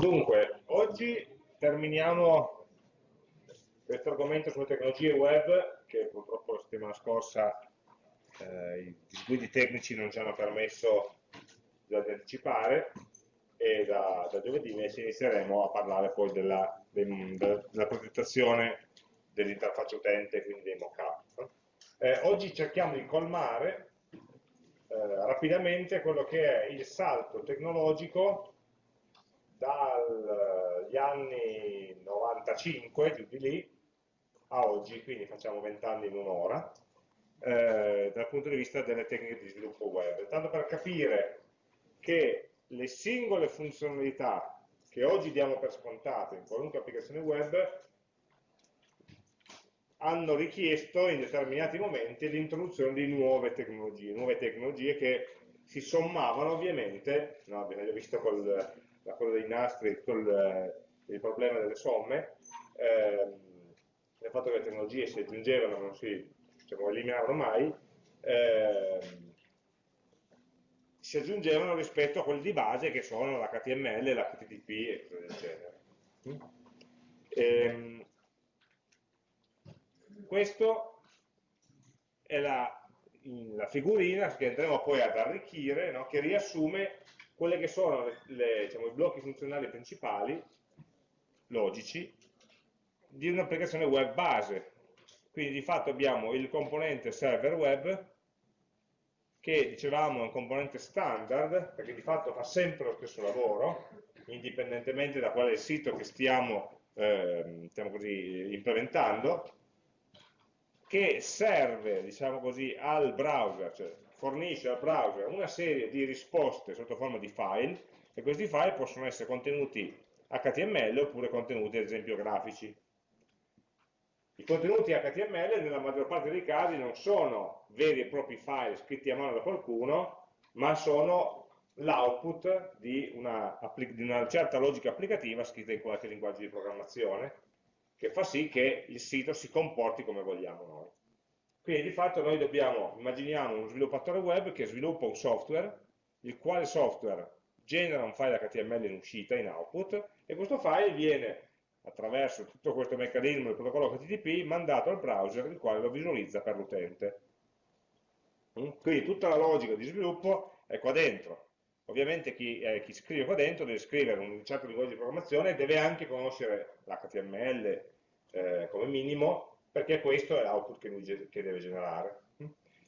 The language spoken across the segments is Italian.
Dunque, oggi terminiamo questo argomento sulle tecnologie web, che purtroppo la settimana scorsa eh, i disguidi tecnici non ci hanno permesso di anticipare, e da, da giovedì invece inizieremo a parlare poi della, della, della progettazione dell'interfaccia utente, quindi dei mock-up. Eh, oggi cerchiamo di colmare eh, rapidamente quello che è il salto tecnologico dagli anni 95, giù di lì, a oggi, quindi facciamo 20 anni in un'ora, eh, dal punto di vista delle tecniche di sviluppo web. Tanto per capire che le singole funzionalità che oggi diamo per scontate in qualunque applicazione web hanno richiesto in determinati momenti l'introduzione di nuove tecnologie, nuove tecnologie che si sommavano ovviamente, no, abbiamo visto col, la cosa dei nastri, col, il problema delle somme, ehm, il fatto che le tecnologie si aggiungevano, non si diciamo, eliminavano mai, ehm, si aggiungevano rispetto a quelli di base che sono l'HTML, l'HTTP e cose del genere. Ehm, questo è la, la, figurina che andremo poi ad arricchire, no? che riassume quelli che sono le, diciamo, i blocchi funzionali principali, logici, di un'applicazione web base. Quindi di fatto abbiamo il componente server web, che dicevamo è un componente standard, perché di fatto fa sempre lo stesso lavoro, indipendentemente da qual è il sito che stiamo, eh, così, implementando, che serve, diciamo così, al browser, cioè fornisce al browser una serie di risposte sotto forma di file, e questi file possono essere contenuti HTML oppure contenuti, ad esempio, grafici. I contenuti HTML nella maggior parte dei casi non sono veri e propri file scritti a mano da qualcuno, ma sono l'output di, di una, certa logica applicativa scritta in qualche linguaggio di programmazione, che fa sì che il sito si comporti come vogliamo noi. Quindi di fatto noi dobbiamo, immaginiamo uno sviluppatore web che sviluppa un software, il quale software genera un file HTML in uscita, in output, e questo file viene attraverso tutto questo meccanismo del protocollo HTTP mandato al browser il quale lo visualizza per l'utente. Quindi tutta la logica di sviluppo è qua dentro. Ovviamente chi, eh, chi scrive qua dentro deve scrivere un certo linguaggio di programmazione e deve anche conoscere l'HTML eh, come minimo, perché questo è l'output che, che deve generare.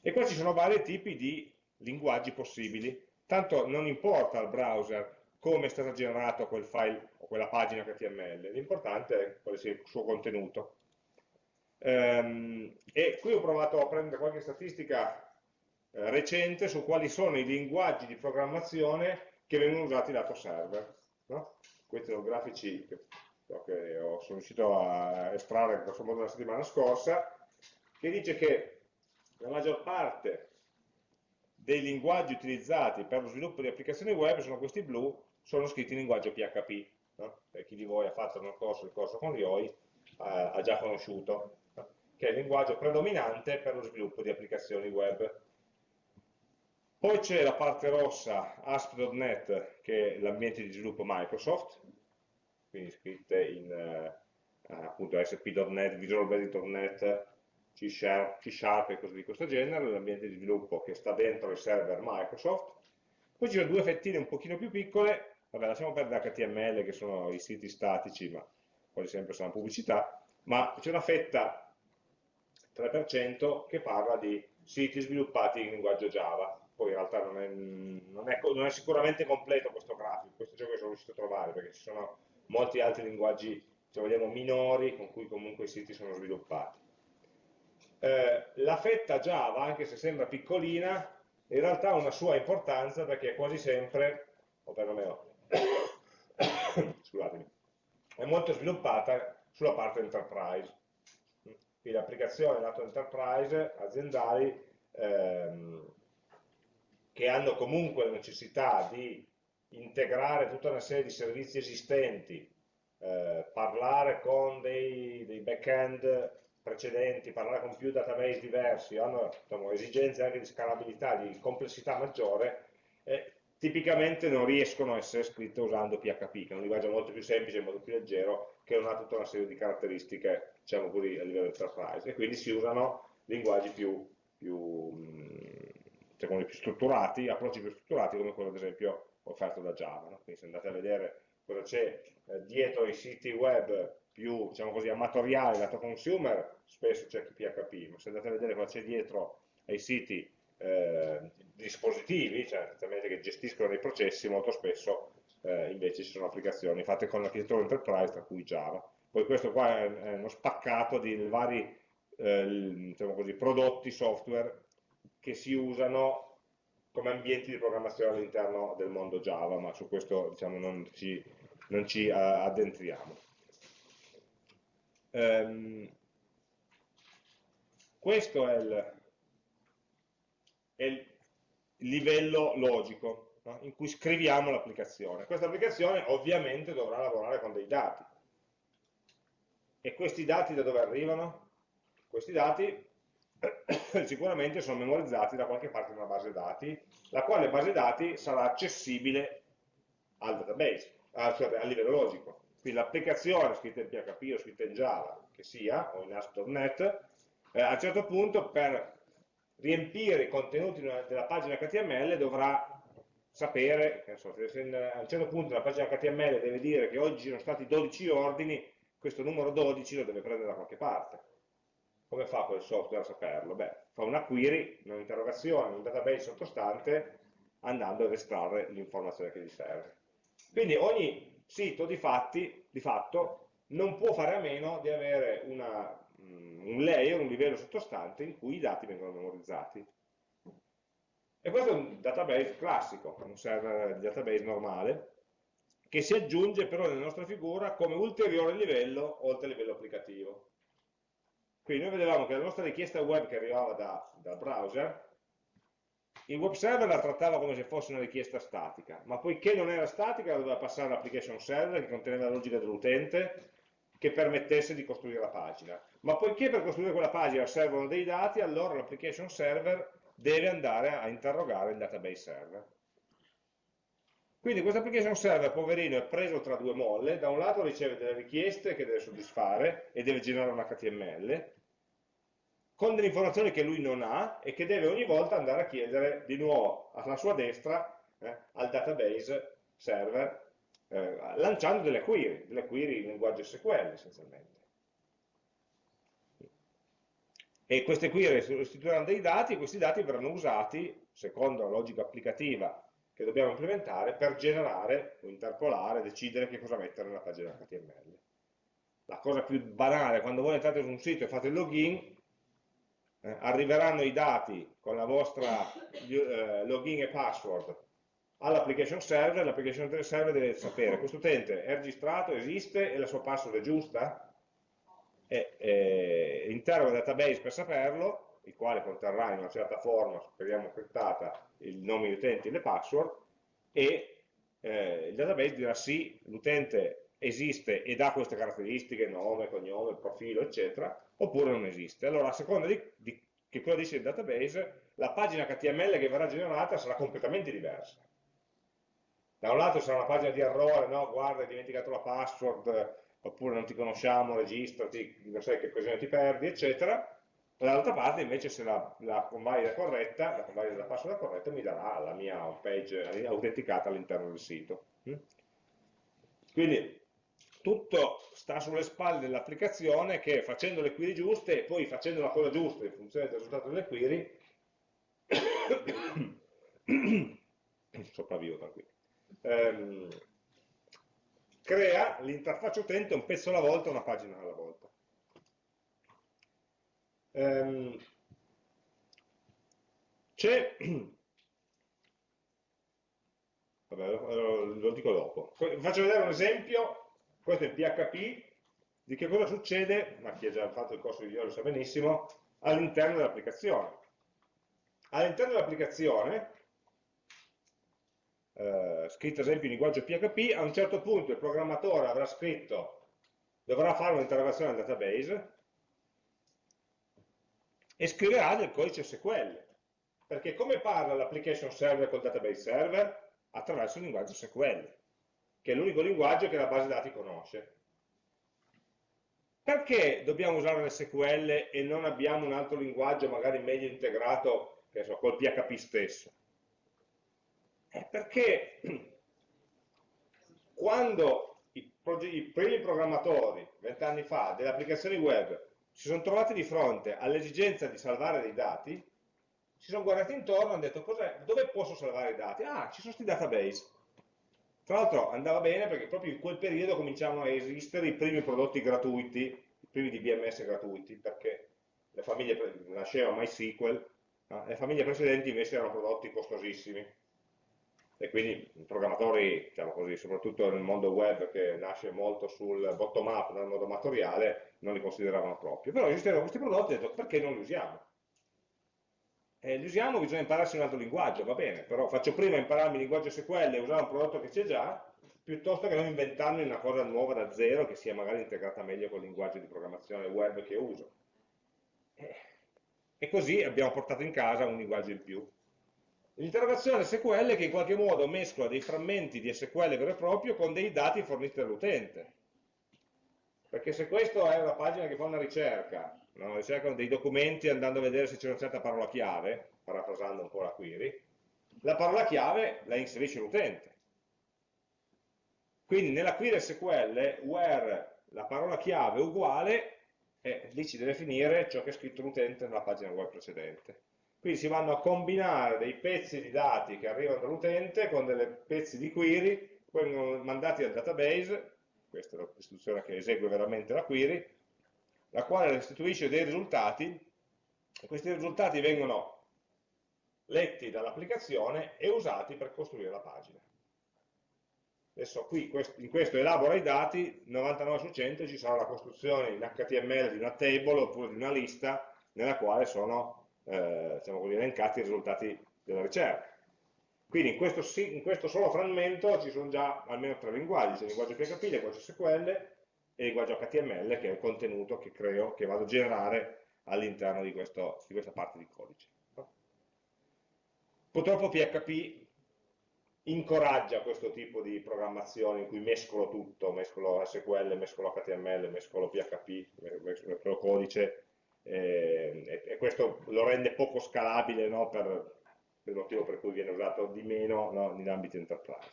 E qua ci sono vari tipi di linguaggi possibili, tanto non importa al browser come è stato generato quel file o quella pagina HTML, l'importante è quale sia il suo contenuto. Ehm, e qui ho provato a prendere qualche statistica eh, recente su quali sono i linguaggi di programmazione che vengono usati lato server. No? Questi sono grafici che, ho, sono riuscito a estrarre grosso modo la settimana scorsa, che dice che la maggior parte dei linguaggi utilizzati per lo sviluppo di applicazioni web sono questi blu sono scritti in linguaggio PHP. No? Per chi di voi ha fatto nel corso il corso con Rioi eh, ha già conosciuto, no? che è il linguaggio predominante per lo sviluppo di applicazioni web. Poi c'è la parte rossa, ASP.NET, che è l'ambiente di sviluppo Microsoft, quindi scritte in eh, appunto ASP.NET, Visual Basic.NET, C Sharp, C Sharp e cose di questo genere, l'ambiente di sviluppo che sta dentro il server Microsoft. Poi ci sono due fettine un pochino più piccole vabbè lasciamo perdere HTML che sono i siti statici, ma quasi sempre sono pubblicità, ma c'è una fetta 3% che parla di siti sviluppati in linguaggio Java, poi in realtà non è, non è, non è sicuramente completo questo grafico, questo è ciò che sono riuscito a trovare, perché ci sono molti altri linguaggi, se vogliamo, minori con cui comunque i siti sono sviluppati. Eh, la fetta Java, anche se sembra piccolina, in realtà ha una sua importanza perché quasi sempre, o perlomeno scusatemi, è molto sviluppata sulla parte enterprise. Quindi applicazioni lato enterprise aziendali ehm, che hanno comunque la necessità di integrare tutta una serie di servizi esistenti, eh, parlare con dei, dei back-end precedenti, parlare con più database diversi, hanno diciamo, esigenze anche di scalabilità, di complessità maggiore, eh, tipicamente non riescono a essere scritte usando PHP, che è un linguaggio molto più semplice molto più leggero, che non ha tutta una serie di caratteristiche, diciamo così, a livello enterprise, e quindi si usano linguaggi più, più, diciamo, più strutturati, approcci più strutturati, come quello ad esempio offerto da Java. No? Quindi se andate a vedere cosa c'è eh, dietro i siti web più, diciamo così, amatoriali, lato consumer, spesso c'è PHP, ma se andate a vedere cosa c'è dietro ai siti eh, dispositivi, cioè che gestiscono dei processi, molto spesso eh, invece ci sono applicazioni fatte con l'architettura enterprise, tra cui Java. Poi questo qua è, uno spaccato di vari eh, diciamo così, prodotti software che si usano come ambienti di programmazione all'interno del mondo Java, ma su questo diciamo, non ci, non ci uh, addentriamo. Um, questo è il, è il livello logico no? in cui scriviamo l'applicazione. Questa applicazione ovviamente dovrà lavorare con dei dati. E questi dati da dove arrivano? Questi dati sicuramente sono memorizzati da qualche parte di una base dati, la quale base dati sarà accessibile al database, a, cioè a livello logico. Quindi l'applicazione scritta in PHP o scritta in Java, che sia, o in ASP.NET, eh, a un certo punto per riempire i contenuti della pagina HTML dovrà sapere, so, se a un certo punto la pagina HTML deve dire che oggi sono stati 12 ordini, questo numero 12 lo deve prendere da qualche parte. Come fa quel software a saperlo? Beh, fa una query, un'interrogazione, un database sottostante, andando ad estrarre l'informazione che gli serve. Quindi ogni sito di, fatti, di fatto non può fare a meno di avere una un layer, un livello sottostante in cui i dati vengono memorizzati. E questo è un database classico, un server di database normale, che si aggiunge però nella nostra figura come ulteriore livello oltre il livello applicativo. Quindi noi vedevamo che la nostra richiesta web che arrivava da, dal browser, il web server la trattava come se fosse una richiesta statica, ma poiché non era statica doveva passare all'application server che conteneva la logica dell'utente che permettesse di costruire la pagina. Ma poiché per costruire quella pagina servono dei dati, allora l'application server deve andare a interrogare il database server. Quindi questo application server, poverino, è preso tra due molle, da un lato riceve delle richieste che deve soddisfare e deve generare un HTML, con delle informazioni che lui non ha e che deve ogni volta andare a chiedere di nuovo alla sua destra eh, al database server eh, lanciando delle query, delle query in linguaggio SQL essenzialmente. E queste query restituiranno dei dati e questi dati verranno usati, secondo la logica applicativa che dobbiamo implementare, per generare o interpolare, decidere che cosa mettere nella pagina HTML. La cosa più banale, quando voi entrate su un sito e fate il login, eh, arriveranno i dati con la vostra eh, login e password all'application server, l'application server deve sapere questo utente è registrato, esiste e la sua password è giusta? E, e interroga il database per saperlo, il quale conterrà in una certa forma, speriamo criptata, il nome di utenti e le password e eh, il database dirà sì, l'utente esiste ed ha queste caratteristiche, nome, cognome, profilo, eccetera, oppure non esiste. Allora, a seconda di, di che cosa dice il database, la pagina HTML che verrà generata sarà completamente diversa da un lato sarà una pagina di errore, no? guarda hai dimenticato la password, oppure non ti conosciamo, registrati, non sai che occasione ti perdi, eccetera. Dall'altra parte invece se la, la convalida corretta, la convalida della password corretta mi darà la mia page autenticata all'interno del sito. Mm? Quindi tutto sta sulle spalle dell'applicazione che facendo le query giuste e poi facendo la cosa giusta in funzione del risultato delle query sopravvivo tranquillo ehm, crea l'interfaccia utente un pezzo alla volta, una pagina alla volta. Ehm, C'è, lo, dico dopo, faccio vedere un esempio, questo è il PHP, di che cosa succede, ma chi ha già fatto il corso di video lo sa benissimo, all'interno dell'applicazione. All'interno dell'applicazione eh, scritto ad esempio in linguaggio PHP, a un certo punto il programmatore avrà scritto, dovrà fare un'interrogazione al database e scriverà del codice SQL. Perché come parla l'application server col database server? attraverso il linguaggio SQL, che è l'unico linguaggio che la base dati conosce. Perché dobbiamo usare l'SQL e non abbiamo un altro linguaggio magari meglio integrato, che so, col PHP stesso? È perché quando i, i primi programmatori, vent'anni fa, delle applicazioni web, si sono trovati di fronte all'esigenza di salvare dei dati, si sono guardati intorno e hanno detto dove posso salvare i dati? Ah, ci sono questi database. Tra l'altro andava bene perché proprio in quel periodo cominciavano a esistere i primi prodotti gratuiti, i primi DBMS gratuiti, perché le famiglie, nasceva MySQL, no? le famiglie precedenti invece erano prodotti costosissimi e quindi i programmatori, diciamo così, soprattutto nel mondo web che nasce molto sul bottom up, nel modo amatoriale, non li consideravano proprio. Però esistevano questi prodotti e ho detto perché non li usiamo? E li usiamo, bisogna impararsi un altro linguaggio, va bene, però faccio prima impararmi il linguaggio SQL e usare un prodotto che c'è già, piuttosto che non inventarmi una cosa nuova da zero che sia magari integrata meglio col linguaggio di programmazione web che uso. E così abbiamo portato in casa un linguaggio in più. L'interrogazione SQL che in qualche modo mescola dei frammenti di SQL vero e proprio con dei dati forniti dall'utente. Perché se questa è una pagina che fa una ricerca, no? ricerca dei documenti andando a vedere se c'è una certa parola chiave, parafrasando un po' la query, la parola chiave la inserisce l'utente. Quindi nella query SQL, where la parola chiave è uguale, eh, lì ci deve finire ciò che è scritto l'utente nella pagina web precedente. Quindi si vanno a combinare dei pezzi di dati che arrivano dall'utente con dei pezzi di query, vengono mandati al database, questa è l'istruzione che esegue veramente la query, la quale restituisce dei risultati, e questi risultati vengono letti dall'applicazione e usati per costruire la pagina. Adesso qui in questo elabora i dati, 99 su 100 ci sarà la costruzione in HTML di una table oppure di una lista nella quale sono eh, diciamo così, elencati i risultati della ricerca. Quindi in questo, in questo, solo frammento ci sono già almeno tre linguaggi, c'è il linguaggio PHP, il linguaggio SQL e linguaggio HTML che è il contenuto che creo, che vado a generare all'interno di, di, questa parte di codice. Purtroppo PHP incoraggia questo tipo di programmazione in cui mescolo tutto, mescolo SQL, mescolo HTML, mescolo PHP, mescolo codice eh, e, questo lo rende poco scalabile no, per, per, il motivo per cui viene usato di meno no, in ambito enterprise.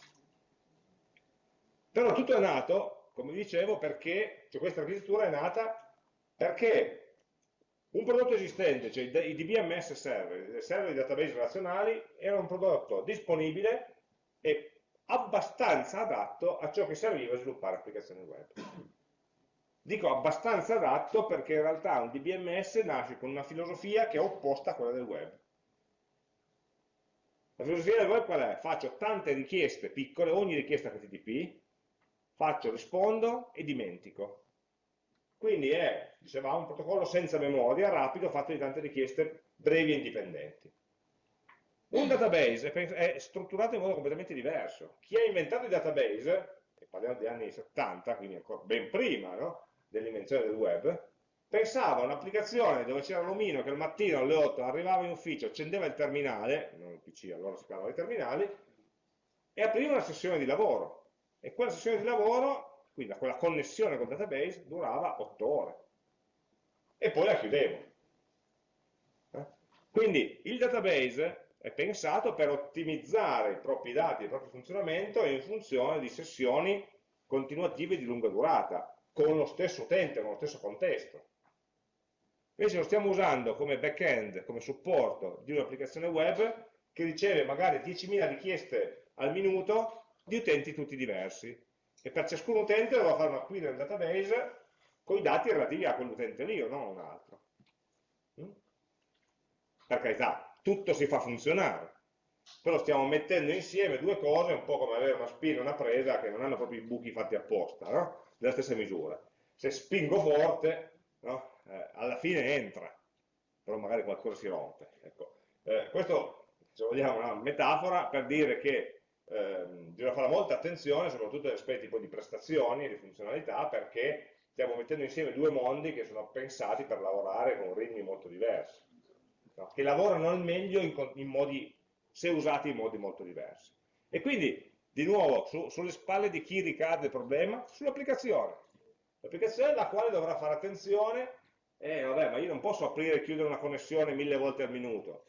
Però tutto è nato, come dicevo, perché cioè questa architettura è nata perché un prodotto esistente, cioè i DBMS server, i server di database relazionali, era un prodotto disponibile e abbastanza adatto a ciò che serviva a sviluppare applicazioni web. Dico abbastanza adatto perché in realtà un DBMS nasce con una filosofia che è opposta a quella del web. La filosofia del web qual è? Faccio tante richieste piccole, ogni richiesta HTTP, faccio, rispondo e dimentico. Quindi è, dicevamo, un protocollo senza memoria, rapido, fatto di tante richieste brevi e indipendenti. Un database è strutturato in modo completamente diverso. Chi ha inventato i database, e parliamo degli anni 70, quindi ancora ben prima, no? dell'invenzione del web, pensava a un'applicazione dove c'era l'omino che al mattino alle 8 arrivava in ufficio, accendeva il terminale, non il PC, allora si chiamava i terminali, e apriva una sessione di lavoro. E quella sessione di lavoro, quindi quella connessione col database, durava 8 ore. E poi la chiudevo. Eh? Quindi il database è pensato per ottimizzare i propri dati, il proprio funzionamento in funzione di sessioni continuative di lunga durata, con lo stesso utente, con lo stesso contesto. Invece lo stiamo usando come back-end, come supporto di un'applicazione web che riceve magari 10.000 richieste al minuto di utenti tutti diversi. E per ciascun utente dovrò fare una query nel database con i dati relativi a quell'utente lì o non a un altro. Mm? Per carità, tutto si fa funzionare, però stiamo mettendo insieme due cose, un po' come avere una spina e una presa che non hanno proprio i buchi fatti apposta, no? della stessa misura. Se spingo forte, no? eh, alla fine entra, però magari qualcosa si rompe. Ecco. Eh, questo, se vogliamo, è una metafora per dire che eh, bisogna fare molta attenzione, soprattutto agli aspetti di prestazioni e di funzionalità, perché stiamo mettendo insieme due mondi che sono pensati per lavorare con ritmi molto diversi, no? che lavorano al meglio in, in modi, se usati in modi molto diversi. E quindi, di nuovo, su, sulle spalle di chi ricade il problema? Sull'applicazione. L'applicazione alla quale dovrà fare attenzione, eh, vabbè, ma io non posso aprire e chiudere una connessione mille volte al minuto,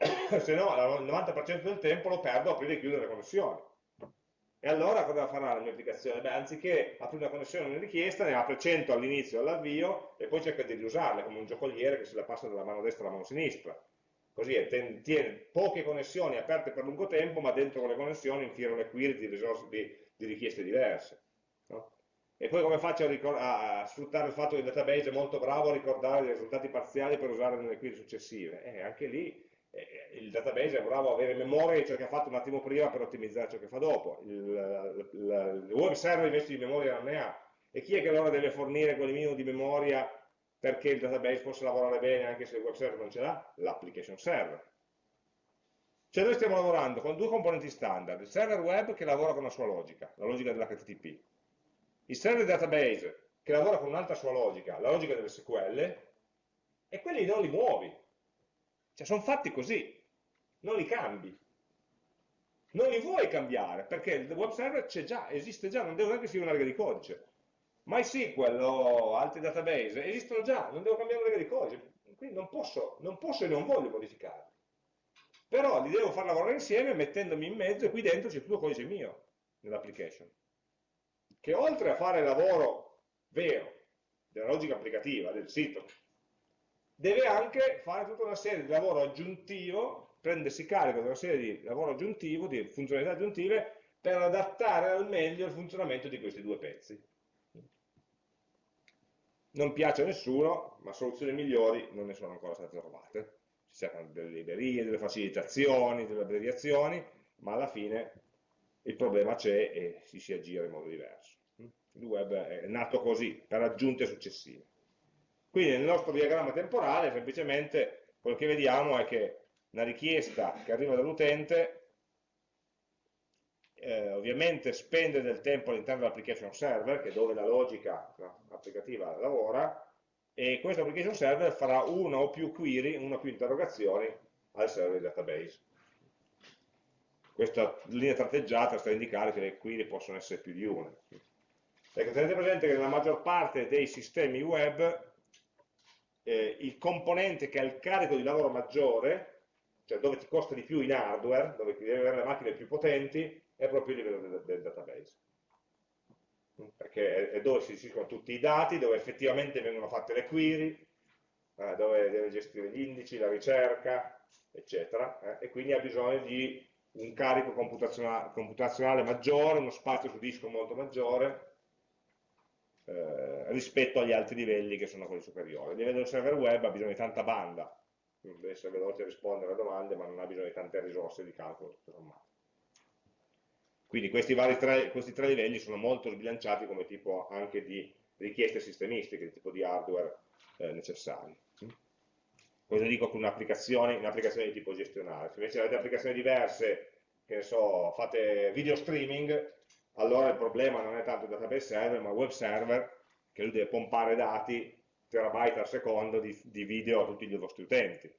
se no il 90% del tempo lo perdo a aprire e chiudere le connessioni. E allora cosa farà la mia applicazione? Beh, anziché aprire una connessione una richiesta, ne apre 100 all'inizio e all'avvio e poi cerca di riusarle come un giocoliere che se la passa dalla mano destra alla mano sinistra. Così tiene poche connessioni aperte per lungo tempo, ma dentro quelle connessioni infila le query di, risorse, di, di richieste diverse. No? E poi come faccio a, a, sfruttare il fatto che il database è molto bravo a ricordare i risultati parziali per usarli nelle query successive? Eh, anche lì il database è bravo a avere memoria di ciò che ha fatto un attimo prima per ottimizzare ciò che fa dopo. Il, il, il web server invece di memoria non ne ha. E chi è che allora deve fornire quel minimo di memoria perché il database possa lavorare bene anche se il web server non ce l'ha? L'application server. Cioè noi stiamo lavorando con due componenti standard, il server web che lavora con la sua logica, la logica dell'HTTP, il server database che lavora con un'altra sua logica, la logica delle SQL, e quelli non li muovi, cioè sono fatti così, non li cambi. Non li vuoi cambiare, perché il web server c'è già, esiste già, non devo neanche scrivere una riga di codice. MySQL o altri database esistono già, non devo cambiare una riga di codice, quindi non posso, non posso e non voglio modificarli. Però li devo far lavorare insieme mettendomi in mezzo e qui dentro c'è tutto codice mio nell'application. Che oltre a fare il lavoro vero, della logica applicativa, del sito, deve anche fare tutta una serie di lavoro aggiuntivo, prendersi carico di una serie di lavoro aggiuntivo, di funzionalità aggiuntive, per adattare al meglio il funzionamento di questi due pezzi. Non piace a nessuno, ma soluzioni migliori non ne sono ancora state trovate. Ci cercano delle librerie, delle facilitazioni, delle abbreviazioni, ma alla fine il problema c'è e si si aggira in modo diverso. Il web è nato così, per aggiunte successive. Quindi nel nostro diagramma temporale semplicemente quello che vediamo è che una richiesta che arriva dall'utente eh, ovviamente spende del tempo all'interno dell'application server, che è dove la logica applicativa lavora, e questo application server farà una o più query, una o più interrogazioni al server database. Questa linea tratteggiata sta a indicare che le query possono essere più di una. Ecco, tenete presente che nella maggior parte dei sistemi web eh, il componente che ha il carico di lavoro maggiore, cioè dove ti costa di più in hardware, dove devi avere le macchine più potenti, è proprio il livello del, del database. Perché è, dove si gestiscono tutti i dati, dove effettivamente vengono fatte le query, eh, dove deve gestire gli indici, la ricerca, eccetera, eh, e quindi ha bisogno di un carico computazionale, computazionale maggiore, uno spazio su disco molto maggiore, eh, rispetto agli altri livelli che sono quelli superiori. Il livello del server web ha bisogno di tanta banda, deve essere veloce a rispondere a domande, ma non ha bisogno di tante risorse di calcolo, tutto sommato. Quindi questi, tre, questi tre livelli sono molto sbilanciati come tipo anche di richieste sistemistiche, di tipo di hardware eh, necessari. Cosa dico con un'applicazione, un'applicazione di tipo gestionale? Se invece avete applicazioni diverse, che ne so, fate video streaming, allora il problema non è tanto il database server, ma web server, che lui deve pompare dati terabyte al secondo di, di video a tutti i vostri utenti.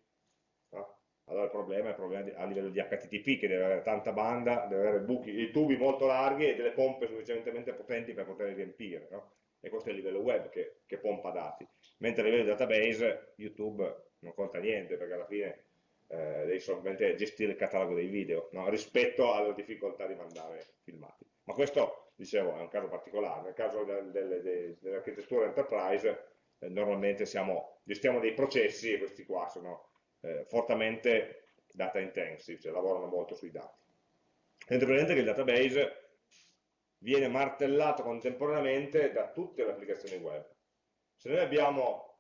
No? Allora il problema è il problema di, a livello di HTTP, che deve avere tanta banda, deve avere buchi, tubi molto larghi e delle pompe sufficientemente potenti per poterli riempire. No? E questo è il livello web che, che pompa dati. Mentre a livello di database YouTube non conta niente, perché alla fine eh, devi solamente gestire il catalogo dei video, no? rispetto alla difficoltà di mandare filmati. Ma questo, dicevo, è un caso particolare. Nel caso dell'architettura enterprise, eh, normalmente siamo, gestiamo dei processi e questi qua sono eh, fortemente data intensive, cioè lavorano molto sui dati. Tenete presente che il database viene martellato contemporaneamente da tutte le applicazioni web. Se noi abbiamo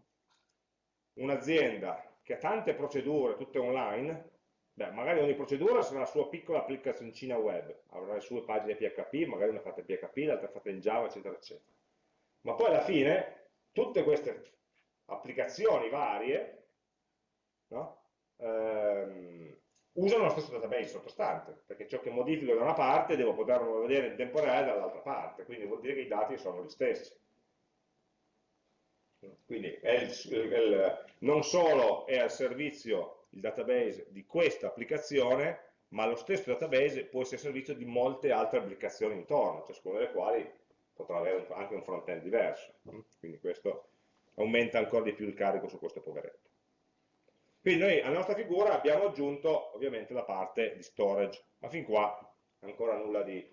un'azienda che ha tante procedure, tutte online, Beh, magari ogni procedura sarà la sua piccola applicazioncina web, avrà le sue pagine PHP, magari una fatta in PHP, l'altra fatta in Java, eccetera, eccetera. Ma poi alla fine, tutte queste applicazioni varie no? ehm, usano lo stesso database sottostante, perché ciò che modifico da una parte devo poterlo vedere in tempo reale dall'altra parte, quindi vuol dire che i dati sono gli stessi. Quindi il, il, non solo è al servizio il database di questa applicazione, ma lo stesso database può essere servizio di molte altre applicazioni intorno, ciascuna delle quali potrà avere anche un front-end diverso. Quindi questo aumenta ancora di più il carico su questo poveretto. Quindi noi alla nostra figura abbiamo aggiunto ovviamente la parte di storage, ma fin qua ancora nulla di,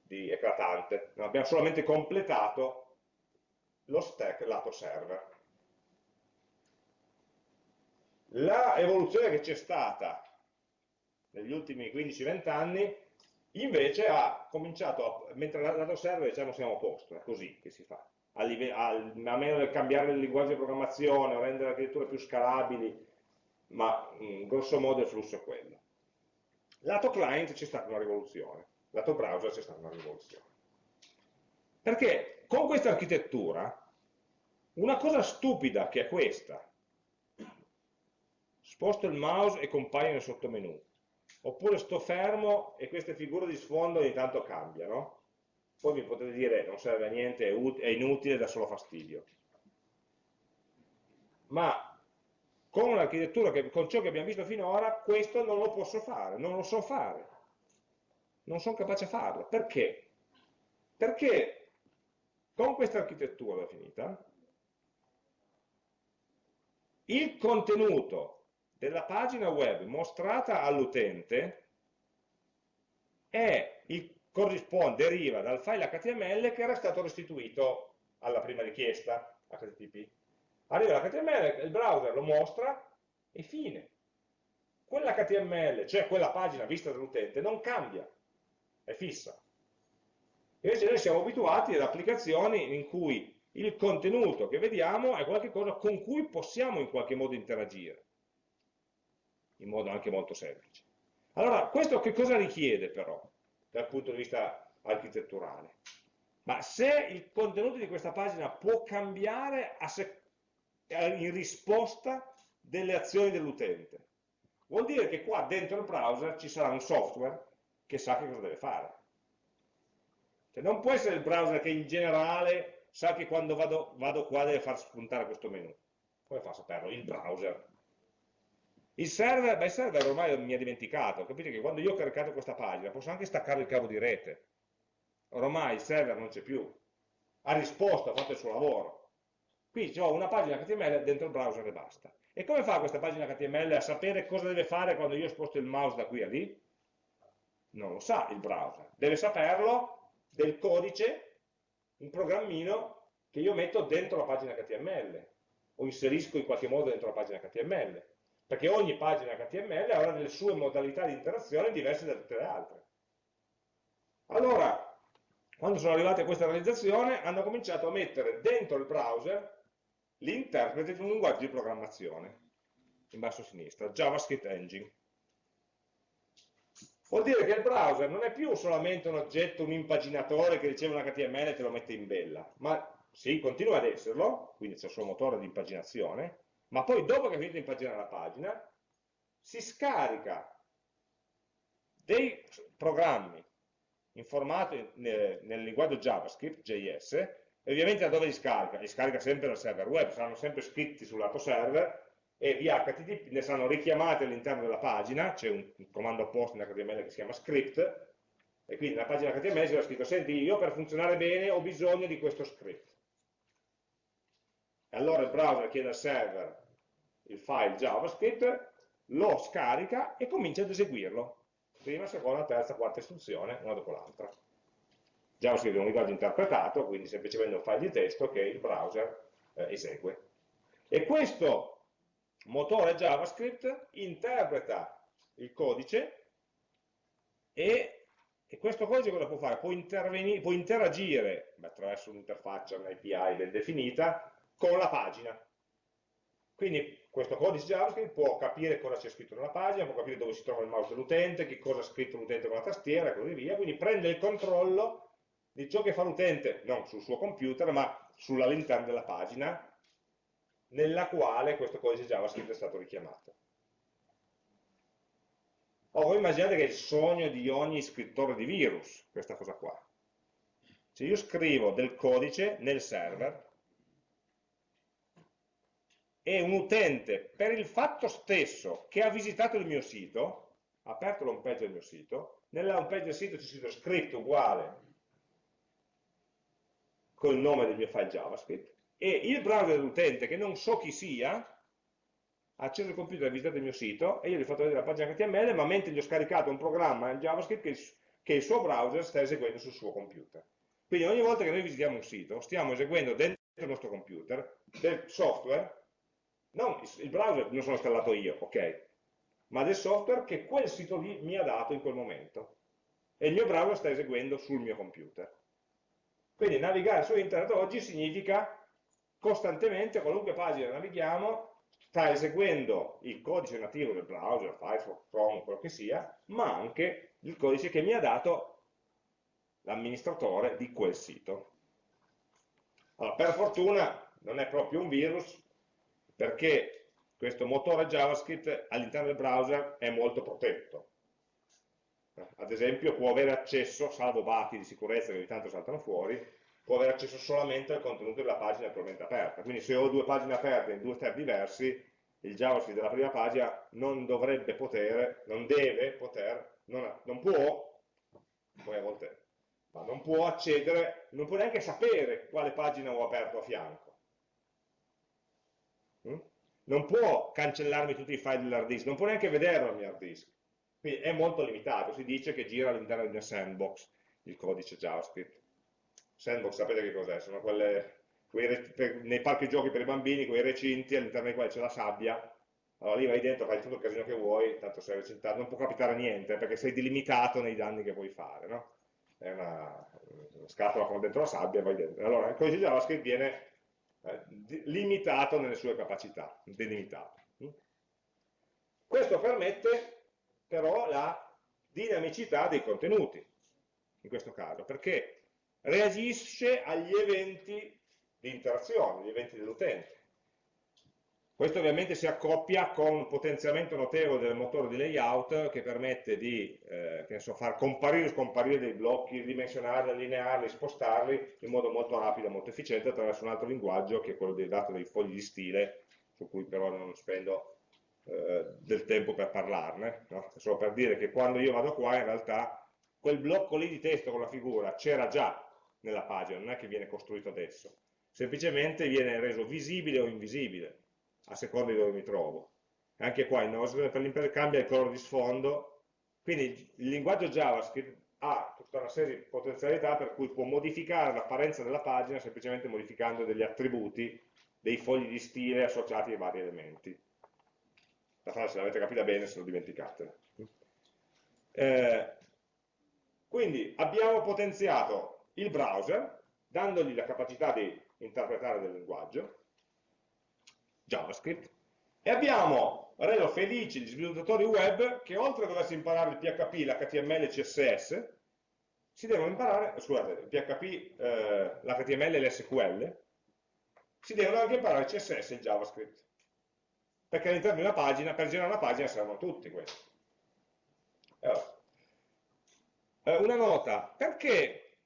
di eclatante, abbiamo solamente completato lo stack lato server. La evoluzione che c'è stata negli ultimi 15-20 anni invece ha cominciato, a, mentre lato server diciamo siamo a posto, è così che si fa, a, a, a meno del cambiare il linguaggio di programmazione o rendere architetture più scalabili, ma in grosso modo il flusso è quello. Lato client c'è stata una rivoluzione, lato browser c'è stata una rivoluzione. Perché con questa architettura, una cosa stupida che è questa, sposto il mouse e compaio nel sottomenu, oppure sto fermo e queste figure di sfondo ogni tanto cambiano, poi mi potete dire non serve a niente, è inutile, dà solo fastidio. Ma con l'architettura, con ciò che abbiamo visto finora, questo non lo posso fare, non lo so fare. Non sono capace a farlo. Perché? Perché con questa architettura definita, il contenuto della pagina web mostrata all'utente corrisponde, deriva dal file HTML che era stato restituito alla prima richiesta HTTP. Arriva l'HTML, il browser lo mostra e fine. Quell'HTML, cioè quella pagina vista dall'utente, non cambia, è fissa. Invece noi siamo abituati ad applicazioni in cui il contenuto che vediamo è qualcosa con cui possiamo in qualche modo interagire in modo anche molto semplice. Allora, questo che cosa richiede però, dal punto di vista architetturale? Ma se il contenuto di questa pagina può cambiare in risposta delle azioni dell'utente, vuol dire che qua dentro il browser ci sarà un software che sa che cosa deve fare. Cioè non può essere il browser che in generale sa che quando vado, vado qua deve far spuntare questo menu. Come fa a saperlo? Il browser. Il server, beh, il server ormai mi ha dimenticato, capite che quando io ho caricato questa pagina posso anche staccare il cavo di rete. Ormai il server non c'è più. Ha risposto, ha fatto il suo lavoro. Qui ho una pagina HTML dentro il browser e basta. E come fa questa pagina HTML a sapere cosa deve fare quando io sposto il mouse da qui a lì? Non lo sa il browser. Deve saperlo del codice, un programmino che io metto dentro la pagina HTML o inserisco in qualche modo dentro la pagina HTML perché ogni pagina HTML avrà delle sue modalità di interazione diverse da tutte le altre. Allora, quando sono arrivati a questa realizzazione, hanno cominciato a mettere dentro il browser l'interprete di un linguaggio di programmazione, in basso a sinistra, JavaScript Engine. Vuol dire che il browser non è più solamente un oggetto, un impaginatore che riceve un HTML e te lo mette in bella, ma sì, continua ad esserlo, quindi c'è il suo motore di impaginazione, ma poi dopo che ha finito di impaginare la pagina, si scarica dei programmi in formato nel, nel linguaggio JavaScript, JS, e ovviamente da dove li scarica? Li scarica sempre dal server web, saranno sempre scritti sul lato server e via HTTP ne saranno richiamati all'interno della pagina, c'è un, un, comando apposta in HTML che si chiama script, e quindi nella pagina HTML si era scritto, senti, io per funzionare bene ho bisogno di questo script. E allora il browser chiede al server il file JavaScript, lo scarica e comincia ad eseguirlo. Prima, seconda, terza, quarta istruzione, una dopo l'altra. JavaScript è un linguaggio interpretato, quindi semplicemente un file di testo che il browser eh, esegue. E questo motore JavaScript interpreta il codice e, e questo codice cosa può fare? Può, può interagire attraverso un'interfaccia, un'API ben definita, con la pagina. Quindi questo codice JavaScript può capire cosa c'è scritto nella pagina, può capire dove si trova il mouse dell'utente, che cosa ha scritto l'utente con la tastiera e così via, quindi prende il controllo di ciò che fa l'utente, non sul suo computer, ma sull'all'interno della pagina nella quale questo codice JavaScript è stato richiamato. Oh, voi immaginate che è il sogno di ogni scrittore di virus, questa cosa qua. Se io scrivo del codice nel server, e un utente per il fatto stesso che ha visitato il mio sito aperto l'home page del mio sito, nella home page del sito c'è scritto script uguale con il nome del mio file JavaScript, e il browser dell'utente, che non so chi sia, ha acceso il computer, ha visitato il mio sito, e io gli ho fatto vedere la pagina HTML, ma mentre gli ho scaricato un programma in JavaScript che, che il suo browser sta eseguendo sul suo computer. Quindi ogni volta che noi visitiamo un sito, stiamo eseguendo dentro il nostro computer del software, non il browser non sono installato io, ok, ma del software che quel sito lì mi ha dato in quel momento. E il mio browser sta eseguendo sul mio computer. Quindi navigare su internet oggi significa costantemente, qualunque pagina navighiamo, sta eseguendo il codice nativo del browser, Firefox, Chrome, quello che sia, ma anche il codice che mi ha dato l'amministratore di quel sito. Allora, per fortuna non è proprio un virus, perché questo motore JavaScript all'interno del browser è molto protetto. Ad esempio può avere accesso, salvo bati di sicurezza che ogni tanto saltano fuori, può avere accesso solamente al contenuto della pagina attualmente aperta. Quindi se ho due pagine aperte in due tab diversi, il JavaScript della prima pagina non dovrebbe poter, non deve poter, non, non può, poi a volte ma non può accedere, non può neanche sapere quale pagina ho aperto a fianco. Mm? Non può cancellarmi tutti i file dell'hard disk, non può neanche vederlo il mio hard disk. Quindi è molto limitato, si dice che gira all'interno di una sandbox il codice JavaScript. Sandbox sapete che cos'è? Sono quelle, per, nei parchi giochi per i bambini, quei recinti all'interno dei quali c'è la sabbia, allora lì vai dentro, fai tutto il casino che vuoi, tanto sei recintato, non può capitare niente, perché sei delimitato nei danni che puoi fare, no? è una, una scatola con dentro la sabbia e vai dentro. Allora il codice JavaScript viene eh, limitato nelle sue capacità, delimitato. Questo permette però la dinamicità dei contenuti, in questo caso, perché reagisce agli eventi di interazione, agli eventi dell'utente. Questo ovviamente si accoppia con un potenziamento notevole del motore di layout che permette di eh, so, far comparire e scomparire dei blocchi, ridimensionarli, allinearli, spostarli in modo molto rapido e molto efficiente attraverso un altro linguaggio che è quello dei dati dei fogli di stile, su cui però non spendo eh, del tempo per parlarne, no? solo per dire che quando io vado qua in realtà quel blocco lì di testo con la figura c'era già nella pagina, non è che viene costruito adesso, semplicemente viene reso visibile o invisibile a seconda di dove mi trovo. Anche qua il nostro per l'impresa cambia il colore di sfondo, quindi il linguaggio JavaScript ha tutta una serie di potenzialità per cui può modificare l'apparenza della pagina semplicemente modificando degli attributi, dei fogli di stile associati ai vari elementi. La frase se l'avete capita bene, se lo dimenticate. Eh, quindi abbiamo potenziato il browser, dandogli la capacità di interpretare del linguaggio, JavaScript, e abbiamo reso felici gli sviluppatori web che oltre a doversi imparare il PHP, l'HTML e il CSS, si devono imparare, scusate, il PHP, eh, l'HTML e l'SQL, si devono anche imparare il CSS e il JavaScript. Perché all'interno di una pagina, per girare una pagina servono tutti questi. Allora, eh, una nota, perché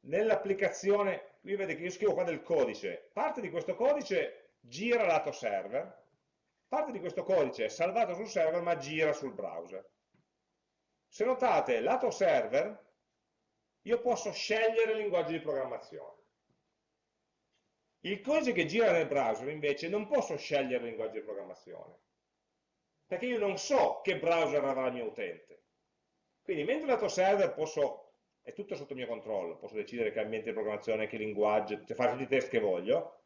nell'applicazione, qui vedete che io scrivo qua del codice, parte di questo codice gira lato server, parte di questo codice è salvato sul server ma gira sul browser. Se notate, lato server, io posso scegliere il linguaggio di programmazione. Il codice che gira nel browser invece non posso scegliere il linguaggio di programmazione, perché io non so che browser avrà il mio utente. Quindi mentre lato server posso, è tutto sotto mio controllo, posso decidere che ambiente di programmazione, che linguaggio, fare tutti i test che voglio,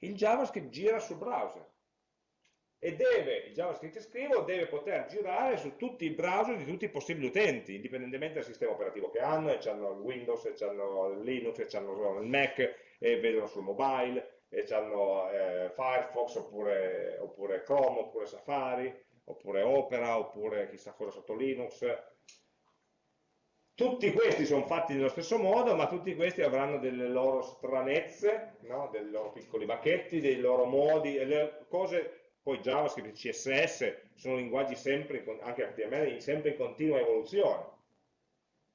il JavaScript gira sul browser e deve, il JavaScript che scrivo deve poter girare su tutti i browser di tutti i possibili utenti, indipendentemente dal sistema operativo che hanno, e hanno il Windows, e hanno il Linux, e hanno il Mac, e vedono sul mobile, e hanno eh, Firefox, oppure, oppure Chrome, oppure Safari, oppure Opera, oppure chissà cosa sotto Linux, tutti questi sono fatti nello stesso modo, ma tutti questi avranno delle loro stranezze, no? dei loro piccoli bacchetti, dei loro modi, le cose, poi JavaScript CSS sono linguaggi sempre, anche HTML, sempre in continua evoluzione.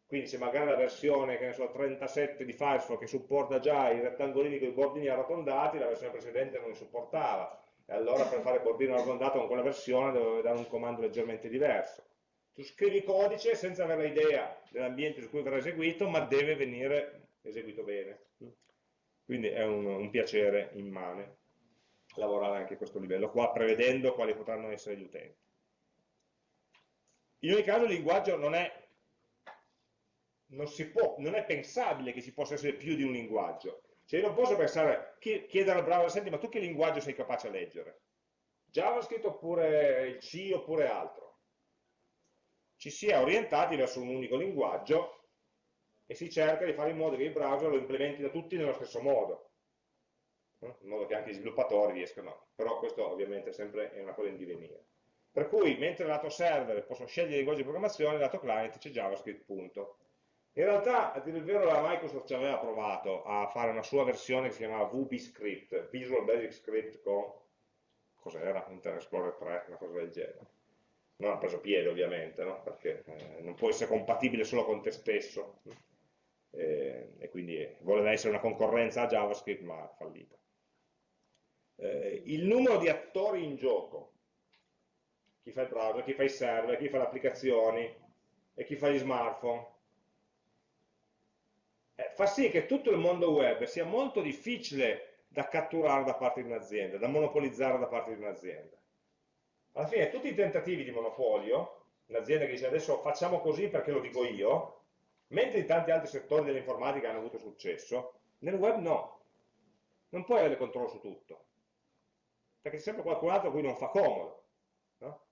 Quindi se magari la versione, che ne so, 37 di Firefox che supporta già i rettangolini con i bordini arrotondati, la versione precedente non li supportava. e allora per fare bordino arrotondato con quella versione dovevo dare un comando leggermente diverso. Tu scrivi codice senza avere idea dell'ambiente su cui verrà eseguito, ma deve venire eseguito bene. Quindi è un, un piacere immane lavorare anche a questo livello qua, prevedendo quali potranno essere gli utenti. In ogni caso il linguaggio non è, non, può, non è pensabile che ci possa essere più di un linguaggio. Cioè io non posso pensare, chiedere al browser, senti ma tu che linguaggio sei capace a leggere? JavaScript oppure il C oppure altro? Ci si è orientati verso un unico linguaggio e si cerca di fare in modo che i browser lo implementino tutti nello stesso modo, in modo che anche gli sviluppatori riescano, però questo ovviamente sempre è una cosa in divenire. Per cui, mentre lato server posso scegliere il linguaggio di programmazione, lato client c'è JavaScript, punto. In realtà, a dire il vero, la Microsoft ci aveva provato a fare una sua versione che si chiamava VBScript, Visual Basic Script con, cos'era? Internet Explorer 3, una cosa del genere. Non ha preso piede ovviamente, no? perché eh, non può essere compatibile solo con te stesso, eh, e quindi voleva essere una concorrenza a JavaScript, ma ha fallito. Eh, il numero di attori in gioco, chi fa il browser, chi fa i server, chi fa le applicazioni e chi fa gli smartphone, eh, fa sì che tutto il mondo web sia molto difficile da catturare da parte di un'azienda, da monopolizzare da parte di un'azienda. Alla fine tutti i tentativi di monopolio, un'azienda che dice adesso facciamo così perché lo dico io, mentre in tanti altri settori dell'informatica hanno avuto successo, nel web no, non puoi avere controllo su tutto, perché c'è sempre qualcun altro a cui non fa comodo. No?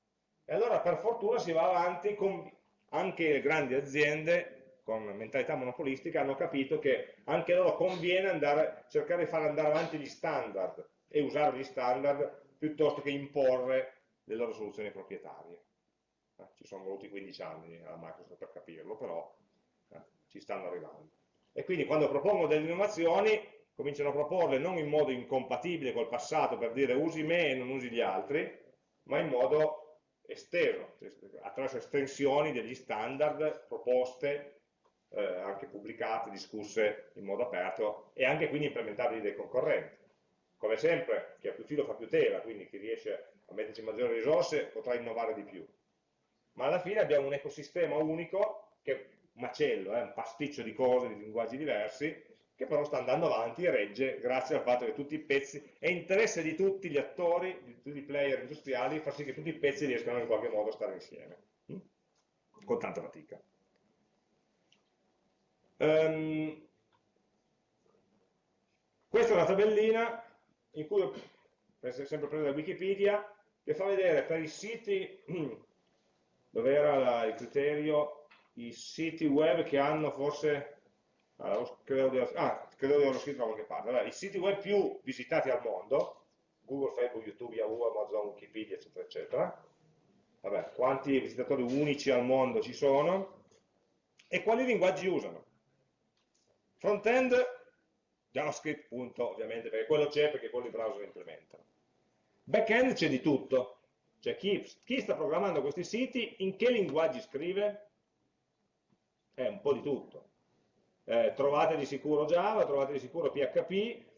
E allora per fortuna si va avanti con anche le grandi aziende con mentalità monopolistica hanno capito che anche loro conviene andare, cercare di far andare avanti gli standard e usare gli standard piuttosto che imporre le loro soluzioni proprietarie. Eh, ci sono voluti 15 anni alla Microsoft per capirlo, però eh, ci stanno arrivando. E quindi quando propongono delle innovazioni, cominciano a proporle non in modo incompatibile col passato per dire usi me e non usi gli altri, ma in modo esteso, attraverso estensioni degli standard proposte eh, anche pubblicate, discusse in modo aperto e anche quindi implementabili dai concorrenti. Come sempre, chi ha più filo fa più tela, quindi chi riesce a metterci maggiori risorse potrà innovare di più. Ma alla fine abbiamo un ecosistema unico, che è un macello, eh, un pasticcio di cose, di linguaggi diversi, che però sta andando avanti e regge grazie al fatto che tutti i pezzi, è interesse di tutti gli attori, di tutti i player industriali, far sì che tutti i pezzi riescano in qualche modo a stare insieme, hm? con tanta fatica. Um, questa è una tabellina in cui, sempre presa da Wikipedia, che fa vedere per i siti, dove era il criterio, i siti web che hanno forse, ah, credo, di, ah, credo di averlo scritto da qualche parte, allora, i siti web più visitati al mondo, Google, Facebook, YouTube, Yahoo, Amazon, Wikipedia, eccetera, eccetera, Vabbè, quanti visitatori unici al mondo ci sono e quali linguaggi usano. Front-end, JavaScript, punto, ovviamente, perché quello c'è, perché quello i browser implementano. Back-end c'è di tutto. Cioè chi, chi, sta programmando questi siti, in che linguaggi scrive? È un po' di tutto. Eh, trovate di sicuro Java, trovate di sicuro PHP,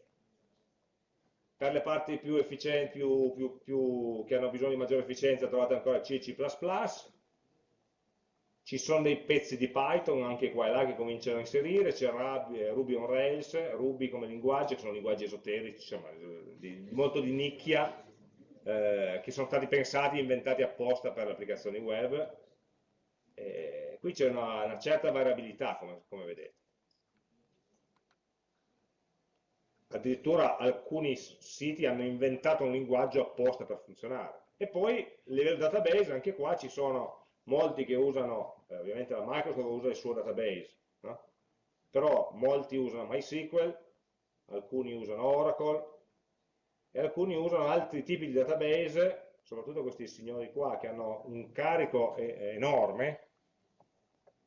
per le parti più efficienti, più, più, più, che hanno bisogno di maggiore efficienza, trovate ancora C, C++, ci sono dei pezzi di Python anche qua e là che cominciano a inserire, c'è Ruby, Ruby, on Rails, Ruby come linguaggio, che sono linguaggi esoterici, insomma, di, molto di nicchia, eh, che sono stati pensati e inventati apposta per le applicazioni web. E qui c'è una, una, certa variabilità, come, come vedete. Addirittura alcuni siti hanno inventato un linguaggio apposta per funzionare. E poi, a livello database, anche qua ci sono molti che usano, eh, ovviamente la Microsoft usa il suo database, no? però molti usano MySQL, alcuni usano Oracle e alcuni usano altri tipi di database, soprattutto questi signori qua che hanno un carico enorme,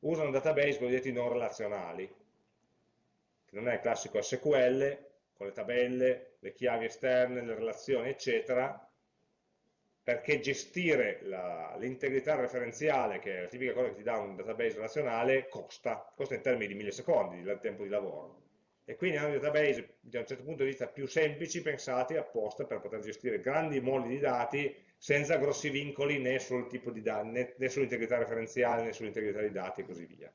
usano database cosiddetti non relazionali, che non è il classico SQL, con le tabelle, le chiavi esterne, le relazioni, eccetera, perché gestire l'integrità referenziale, che è la tipica cosa che ti dà un database relazionale, costa, costa in termini di millisecondi il tempo di lavoro. E quindi hanno database da un certo punto di vista più semplici pensati apposta per poter gestire grandi moli di dati senza grossi vincoli né sul dati, né, sull'integrità referenziale né sull'integrità dei dati e così via.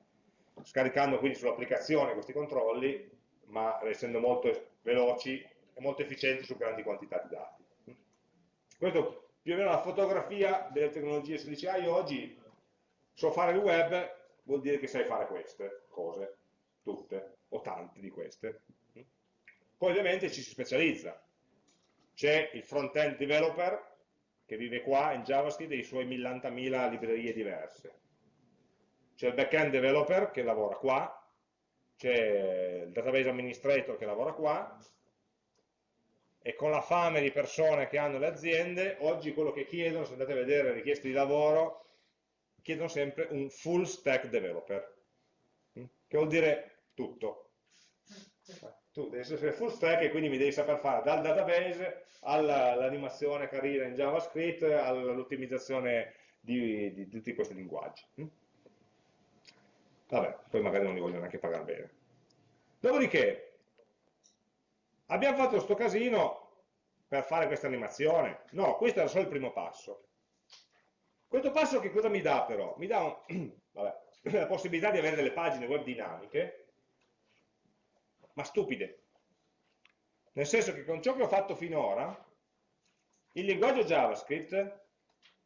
Scaricando quindi sull'applicazione questi controlli, ma essendo molto veloci e molto efficienti su grandi quantità di dati. Questo più o meno la fotografia delle tecnologie, se dici ah oggi so fare il web, vuol dire che sai fare queste cose, tutte, o tante di queste. Poi ovviamente ci si specializza. C'è il front-end developer che vive qua in JavaScript e i suoi millantamila librerie diverse. C'è il back-end developer che lavora qua, c'è il database administrator che lavora qua, e con la fame di persone che hanno le aziende, oggi quello che chiedono, se andate a vedere le richieste di lavoro, chiedono sempre un full stack developer, che vuol dire tutto. Tu devi essere full stack e quindi mi devi saper fare dal database all'animazione carina in JavaScript all'ottimizzazione di, di, tutti questi linguaggi. Vabbè, poi magari non li voglio neanche pagare bene. Dopodiché, Abbiamo fatto questo casino per fare questa animazione? No, questo era solo il primo passo. Questo passo che cosa mi dà però? Mi dà un, vabbè, la possibilità di avere delle pagine web dinamiche, ma stupide. Nel senso che con ciò che ho fatto finora, il linguaggio JavaScript,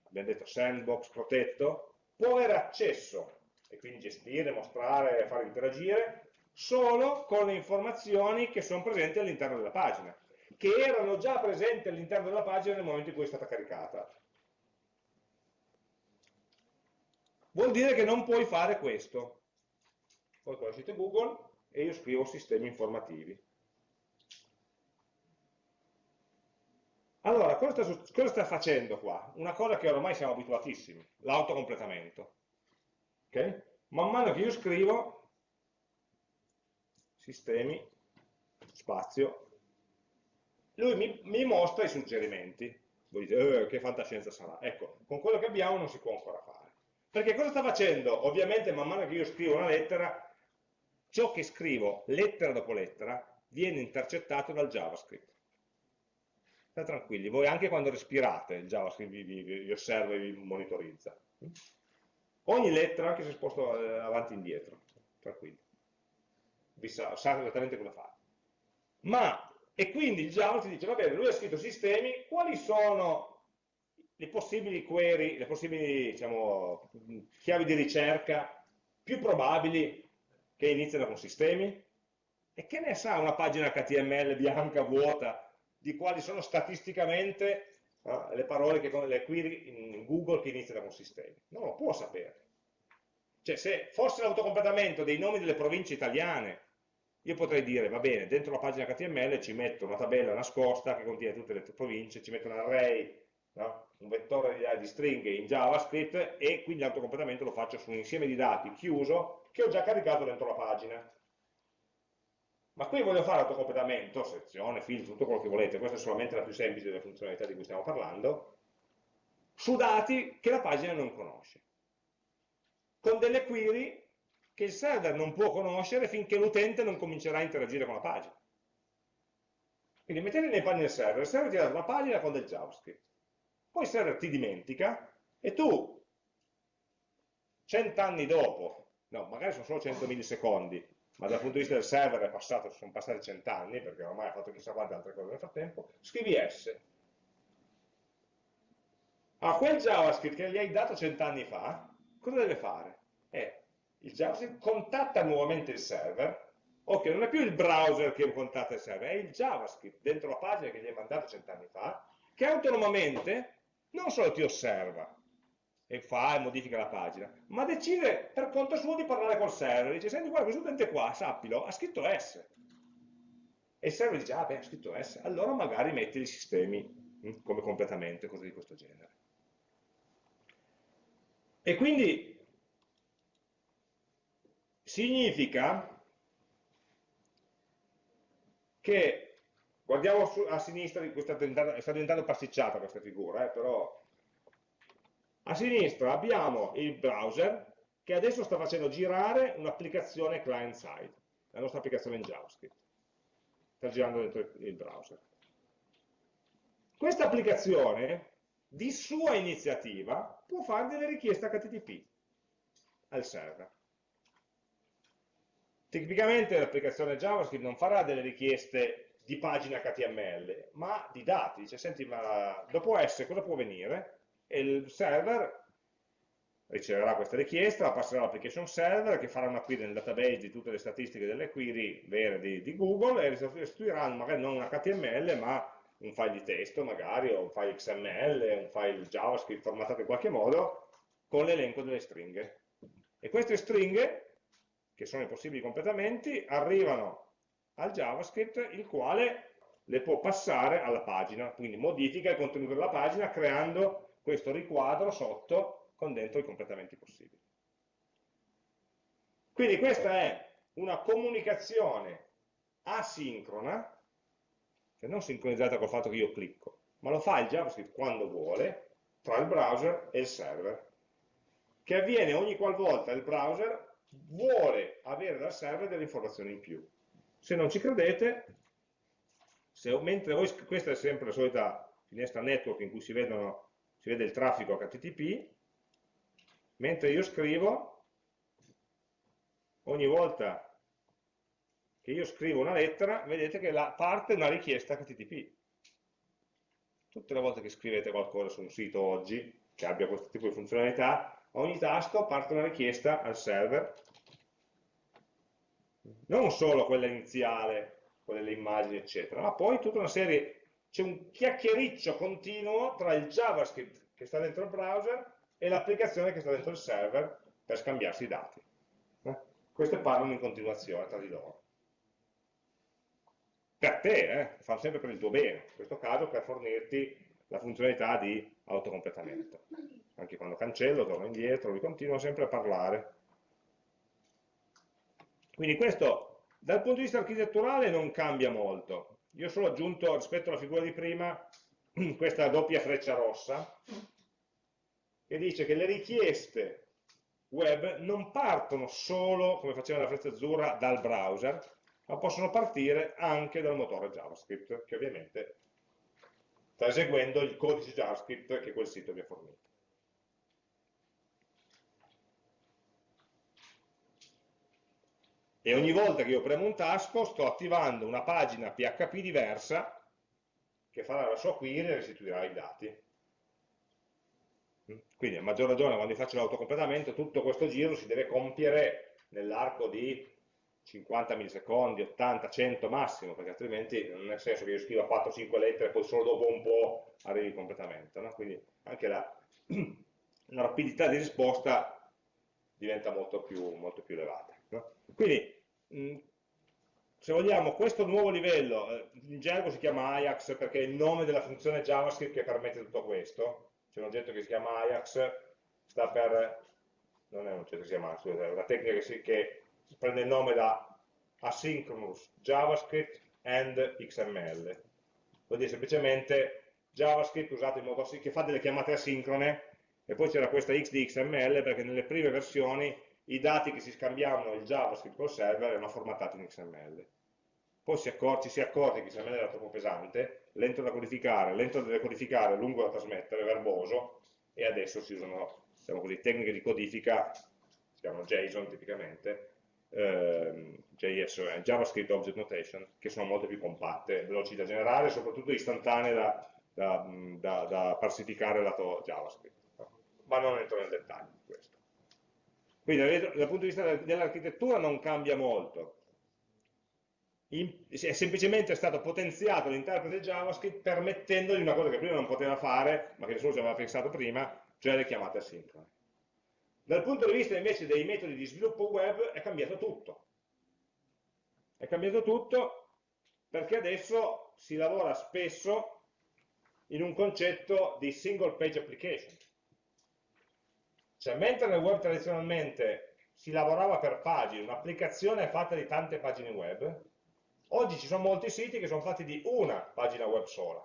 abbiamo detto sandbox protetto, può avere accesso, e quindi gestire, mostrare, fare interagire, solo con le informazioni che sono presenti all'interno della pagina, che erano già presenti all'interno della pagina nel momento in cui è stata caricata. Vuol dire che non puoi fare questo. Poi conoscete Google e io scrivo sistemi informativi. Allora, cosa sta, cosa sta, facendo qua? Una cosa che ormai siamo abituatissimi, l'autocompletamento. Okay? Man mano che io scrivo, sistemi, spazio, lui mi, mi mostra i suggerimenti. Voi dite, eh, che fantascienza sarà? Ecco, con quello che abbiamo non si può ancora fare. Perché cosa sta facendo? Ovviamente man mano che io scrivo una lettera, ciò che scrivo lettera dopo lettera viene intercettato dal JavaScript. State tranquilli, voi anche quando respirate il JavaScript vi, vi, vi osserva e vi monitorizza. Ogni lettera anche se sposto eh, avanti e indietro, tranquilli sa, sa esattamente cosa fare. Ma, e quindi il Java ti dice, va bene, lui ha scritto sistemi, quali sono le possibili query, le possibili diciamo, chiavi di ricerca più probabli che iniziano con sistemi? E che ne sa una pagina HTML bianca, vuota, di quali sono statisticamente no, le parole, che, le query in Google che iniziano con sistemi? Non lo può sapere. Cioè, se fosse l'autocompletamento dei nomi delle province italiane io potrei dire, va bene, dentro la pagina HTML ci metto una tabella nascosta che contiene tutte le province, ci metto un array, no? un vettore di, stringhe in JavaScript e quindi l'autocompletamento lo faccio su un insieme di dati chiuso che ho già caricato dentro la pagina. Ma qui voglio fare autocompletamento, sezione, filtro, tutto quello che volete, questa è solamente la più semplice delle funzionalità di cui stiamo parlando, su dati che la pagina non conosce. Con delle query che il server non può conoscere finché l'utente non comincerà a interagire con la pagina. Quindi mettete nei panni del server, il server ti dà una pagina con del JavaScript. Poi il server ti dimentica e tu, cent'anni dopo, no, magari sono solo 100 millisecondi, ma dal punto di vista del server è passato, sono passati cent'anni, perché ormai ha fatto chissà quante altre cose nel frattempo, scrivi S. A quel JavaScript che gli hai dato cent'anni fa, cosa deve fare? Eh, il JavaScript contatta nuovamente il server, ok, non è più il browser che contatta il server, è il JavaScript dentro la pagina che gli hai mandato cent'anni fa, che autonomamente non solo ti osserva e fa e modifica la pagina, ma decide per conto suo di parlare col server, dice, senti guarda, questo utente qua, sappilo, ha scritto S. E il server dice, ah beh, ha scritto S, allora magari metti i sistemi hm, come completamento, cose di questo genere. E quindi significa che, guardiamo a sinistra, diventando, sta diventando pasticciata questa figura, eh, però a sinistra abbiamo il browser che adesso sta facendo girare un'applicazione client-side, la nostra applicazione in JavaScript. sta girando dentro il browser. Questa applicazione, di sua iniziativa, può fare delle richieste HTTP al server. Tipicamente l'applicazione JavaScript non farà delle richieste di pagina HTML, ma di dati. Dice, senti, ma dopo S cosa può venire? E il server riceverà questa richiesta, la passerà all'application server che farà una query nel database di tutte le statistiche delle query vere di, di Google e restituirà magari non un HTML ma un file di testo magari o un file XML, un file JavaScript formattato in qualche modo con l'elenco delle stringhe. E queste stringhe che sono i possibili completamenti, arrivano al JavaScript il quale le può passare alla pagina, quindi modifica il contenuto della pagina creando questo riquadro sotto con dentro i completamenti possibili. Quindi questa è una comunicazione asincrona, cioè non sincronizzata col fatto che io clicco, ma lo fa il JavaScript quando vuole, tra il browser e il server, che avviene ogni qualvolta il browser vuole avere dal server delle informazioni in più. Se non ci credete, se, mentre voi, questa è sempre la solita finestra network in cui si, vedono, si vede il traffico HTTP, mentre io scrivo, ogni volta che io scrivo una lettera, vedete che la, parte una richiesta HTTP. Tutte le volte che scrivete qualcosa su un sito oggi, che abbia questo tipo di funzionalità, a ogni tasto parte una richiesta al server, non solo quella iniziale, quella delle immagini, eccetera, ma poi tutta una serie, c'è un chiacchiericcio continuo tra il JavaScript che sta dentro il browser e l'applicazione che sta dentro il server per scambiarsi i dati. Eh? Queste parlano in continuazione tra di loro. Per te, eh? fanno sempre per il tuo bene, in questo caso per fornirti la funzionalità di autocompletamento anche quando cancello, torno indietro, lui continua sempre a parlare. Quindi questo dal punto di vista architetturale non cambia molto. Io ho solo aggiunto rispetto alla figura di prima questa doppia freccia rossa che dice che le richieste web non partono solo, come faceva la freccia azzurra, dal browser, ma possono partire anche dal motore JavaScript, che ovviamente sta eseguendo il codice JavaScript che quel sito vi ha fornito. E ogni volta che io premo un tasto sto attivando una pagina PHP diversa che farà la sua query e restituirà i dati. Quindi a maggior ragione quando faccio l'autocompletamento tutto questo giro si deve compiere nell'arco di 50 millisecondi, 80, 100 massimo, perché altrimenti non ha senso che io scriva 4-5 lettere e poi solo dopo un po' arrivi il completamento. No? Quindi anche la, la, rapidità di risposta diventa molto più, molto più elevata. No? Quindi Mm, se vogliamo, questo nuovo livello, eh, in gergo si chiama Ajax perché è il nome della funzione JavaScript che permette tutto questo, c'è un oggetto che si chiama Ajax, sta per, non è un oggetto che si chiama, scusate, è una tecnica che, si, che prende il nome da Asynchronous JavaScript and XML, vuol dire semplicemente JavaScript usato in modo che fa delle chiamate asincrone e poi c'era questa X di XML perché nelle prime versioni i dati che si scambiavano il JavaScript col server erano formattati in XML. Poi si accor ci si accorge che XML era troppo pesante, lento da codificare, lento da decodificare, lungo da trasmettere, verboso, e adesso si usano diciamo così, tecniche di codifica, si chiamano JSON tipicamente, ehm, JS, eh, JavaScript Object Notation, che sono molto più compatte, veloci da generare e soprattutto istantanee da, da, da, da parsificare lato JavaScript. Ma non entro nel dettaglio di questo. Quindi dal punto di vista dell'architettura non cambia molto. è semplicemente stato potenziato l'interprete JavaScript permettendogli una cosa che prima non poteva fare, ma che nessuno ci aveva pensato prima, cioè le chiamate asincrone. Dal punto di vista invece dei metodi di sviluppo web è cambiato tutto. È cambiato tutto perché adesso si lavora spesso in un concetto di single page application. Cioè, mentre nel web tradizionalmente si lavorava per pagine, un'applicazione è fatta di tante pagine web, oggi ci sono molti siti che sono fatti di una pagina web sola.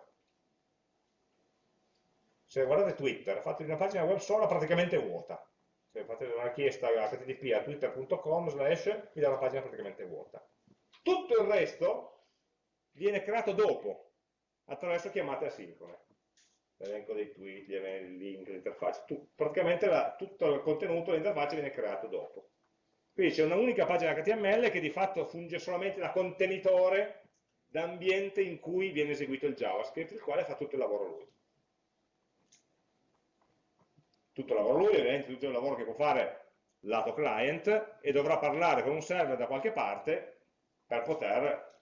Se guardate Twitter, è fatto di una pagina web sola praticamente vuota. Se fate una richiesta http a twitter.com slash vi dà una pagina praticamente vuota. Tutto il resto viene creato dopo, attraverso chiamate asincrone. L'elenco dei tweet, gli email, link, l'interfaccia, praticamente la, tutto il contenuto dell'interfaccia viene creato dopo. Quindi c'è un'unica pagina HTML che di fatto funge solamente da contenitore d'ambiente in cui viene eseguito il JavaScript, il quale fa tutto il lavoro lui. Tutto il lavoro lui, ovviamente tutto il lavoro che può fare lato client e dovrà parlare con un server da qualche parte per poter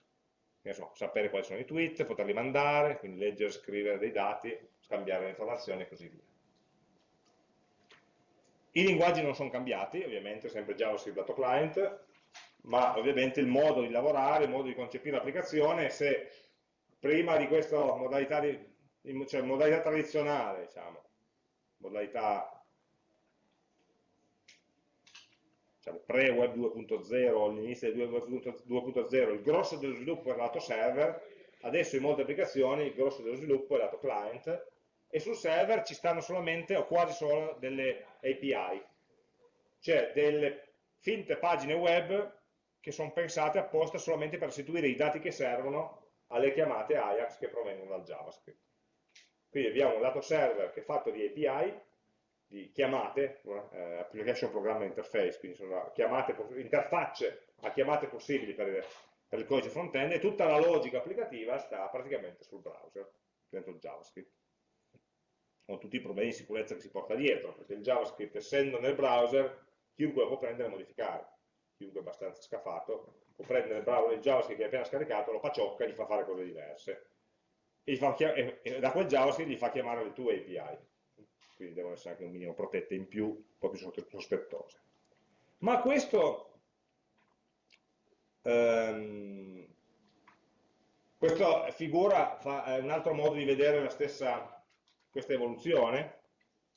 so, sapere quali sono i tweet, poterli mandare, quindi leggere, scrivere dei dati, scambiare le informazioni e così via. I linguaggi non sono cambiati, ovviamente, sempre JavaScript lato client, ma ovviamente il modo di lavorare, il modo di concepire l'applicazione, se prima di questa modalità, di, cioè modalità tradizionale, diciamo, modalità diciamo, pre-web 2.0, all'inizio del web 2.0, il grosso dello sviluppo è lato server, adesso in molte applicazioni il grosso dello sviluppo è lato client, e sul server ci stanno solamente o quasi solo delle API, cioè delle finte pagine web che sono pensate apposta solamente per restituire i dati che servono alle chiamate Ajax che provengono dal JavaScript. Quindi abbiamo un lato server che è fatto di API, di chiamate, eh, application programma interface, quindi sono chiamate, interfacce a chiamate possibili per, per il codice front-end e tutta la logica applicativa sta praticamente sul browser, dentro il JavaScript con tutti i problemi di sicurezza che si porta dietro, perché il JavaScript essendo nel browser, chiunque lo può prendere e modificare, chiunque è abbastanza scafato, può prendere il, browser, il JavaScript che ha appena scaricato, lo paciocca e gli fa fare cose diverse. E, e da quel JavaScript gli fa chiamare le tue API quindi devono essere anche un minimo protette in più, un po' più sospettose. Ma questo, ehm, questa figura fa, è un altro modo di vedere stessa, questa evoluzione.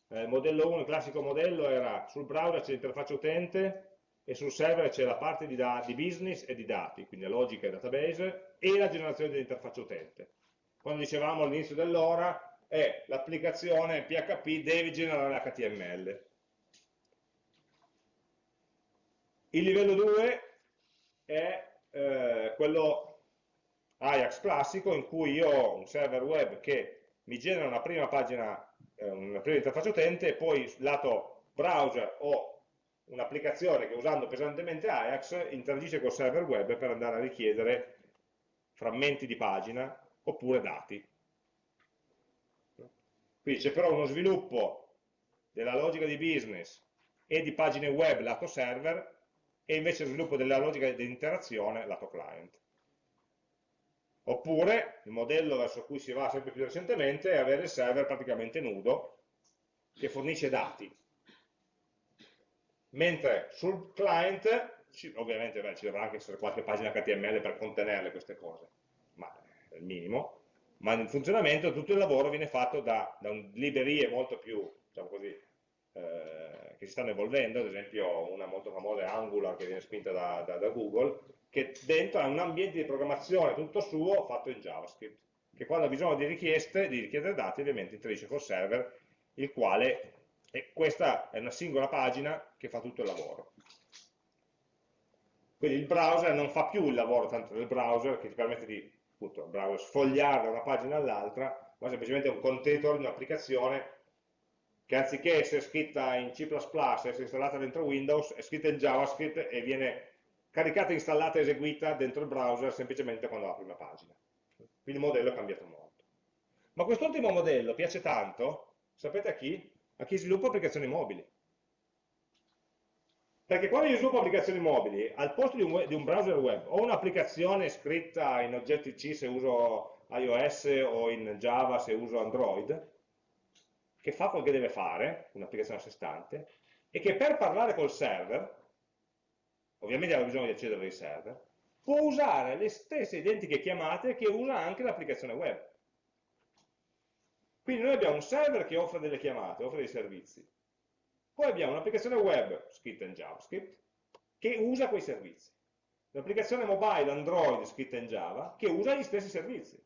Eh, modello 1, il classico modello, era sul browser c'è l'interfaccia utente e sul server c'è la parte di, di, business e di dati, quindi la logica e database, e la generazione dell'interfaccia utente. Quando dicevamo all'inizio dell'ora, è l'applicazione PHP deve generare HTML. Il livello 2 è eh, quello Ajax classico in cui io ho un server web che mi genera una prima pagina, eh, una prima interfaccia utente e poi lato browser ho un'applicazione che usando pesantemente Ajax interagisce col server web per andare a richiedere frammenti di pagina oppure dati. Quindi c'è però uno sviluppo della logica di business e di pagine web lato server e invece lo sviluppo della logica di interazione lato client. Oppure il modello verso cui si va sempre più recentemente è avere il server praticamente nudo che fornisce dati. Mentre sul client, ovviamente beh, ci dovrà anche essere qualche pagina HTML per contenerle queste cose, ma è il minimo, ma nel funzionamento tutto il lavoro viene fatto da, da librerie molto più, diciamo così, eh, che si stanno evolvendo, ad esempio una molto famosa è Angular che viene spinta da, da, da Google, che dentro ha un ambiente di programmazione tutto suo fatto in JavaScript, che quando ha bisogno di richieste, di richiedere dati, ovviamente interagisce col server, il quale, e questa è una singola pagina che fa tutto il lavoro. Quindi il browser non fa più il lavoro tanto del browser che ti permette di appunto, browser, sfogliare da una pagina all'altra, ma semplicemente un container di un'applicazione che anziché essere scritta in C++, essere installata dentro Windows, è scritta in JavaScript e viene caricata, installata eseguita dentro il browser semplicemente quando apri una pagina. Quindi il modello è cambiato molto. Ma quest'ultimo modello piace tanto, sapete a chi? A chi sviluppa applicazioni mobili. Perché quando io sviluppo applicazioni mobili, al posto di un, web, di un browser web, ho un'applicazione scritta in Objective-C se uso iOS o in Java se uso Android, che fa quel che deve fare, un'applicazione a sé stante, e che per parlare col server, ovviamente ha bisogno di accedere ai server, può usare le stesse identiche chiamate che usa anche l'applicazione web. Quindi noi abbiamo un server che offre delle chiamate, offre dei servizi, poi abbiamo un'applicazione web scritta in JavaScript che usa quei servizi. Un'applicazione mobile Android scritta in Java che usa gli stessi servizi.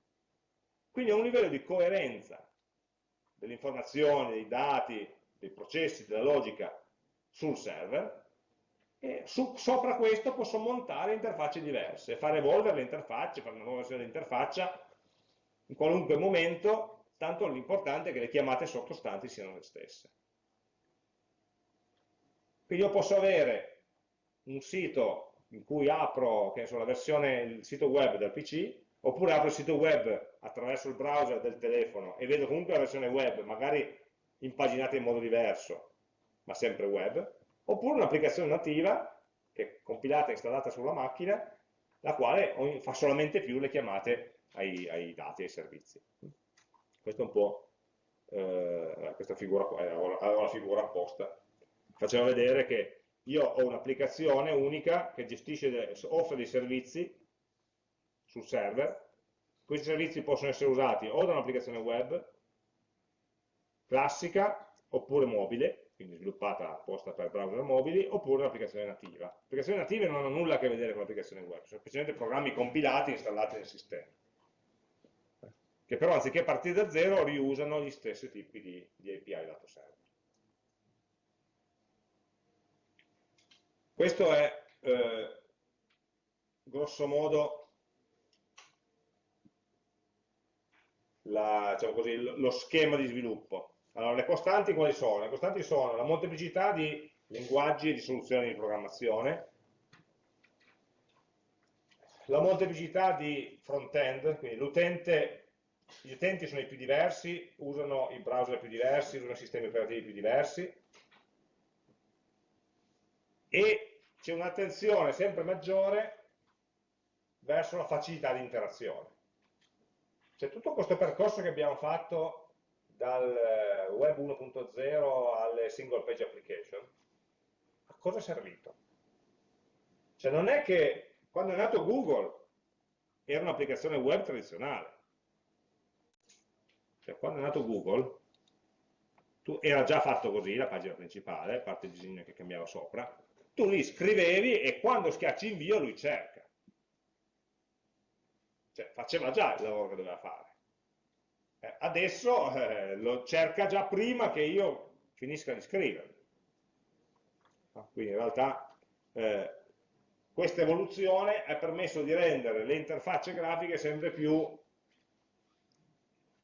Quindi a un livello di coerenza delle informazioni, dei dati, dei processi, della logica sul server, e su, sopra questo posso montare interfacce diverse, fare evolvere le interfacce, fare una nuova versione dell'interfaccia in qualunque momento, tanto l'importante è che le chiamate sottostanti siano le stesse. Quindi io posso avere un sito in cui apro so, la versione, il sito web del PC, oppure apro il sito web attraverso il browser del telefono e vedo comunque la versione web, magari impaginata in modo diverso, ma sempre web, oppure un'applicazione nativa che è compilata e installata sulla macchina, la quale fa solamente più le chiamate ai, ai dati, ai servizi. Questa è un po' eh, questa figura qua, eh, avevo la figura apposta. Faceva vedere che io ho un'applicazione unica che gestisce, offre dei servizi sul server, questi servizi possono essere usati o da un'applicazione web classica oppure mobile, quindi sviluppata apposta per browser mobili, oppure un'applicazione nativa. Le applicazioni native non hanno nulla a che vedere con l'applicazione web, sono semplicemente programmi compilati e installati nel sistema, che però anziché partire da zero riusano gli stessi tipi di, di API lato server. Questo è, eh, grosso modo, la, diciamo così, lo schema di sviluppo. Allora, le costanti quali sono? Le costanti sono la molteplicità di linguaggi e di soluzioni di programmazione, la molteplicità di front-end, quindi gli utenti sono i più diversi, usano i browser più diversi, usano i sistemi operativi più diversi, e c'è un'attenzione sempre maggiore verso la facilità di interazione. Cioè tutto questo percorso che abbiamo fatto dal eh, web 1.0 alle single page application, a cosa è servito? Cioè non è che quando è nato Google era un'applicazione web tradizionale. Cioè quando è nato Google tu, era già fatto così la pagina principale, parte il disegno che cambiava sopra, tu lì scrivevi e quando schiacci invio lui cerca. Cioè faceva già il lavoro che doveva fare. Eh, adesso eh, lo cerca già prima che io finisca di scrivere. Quindi in realtà eh, questa evoluzione ha permesso di rendere le interfacce grafiche sempre più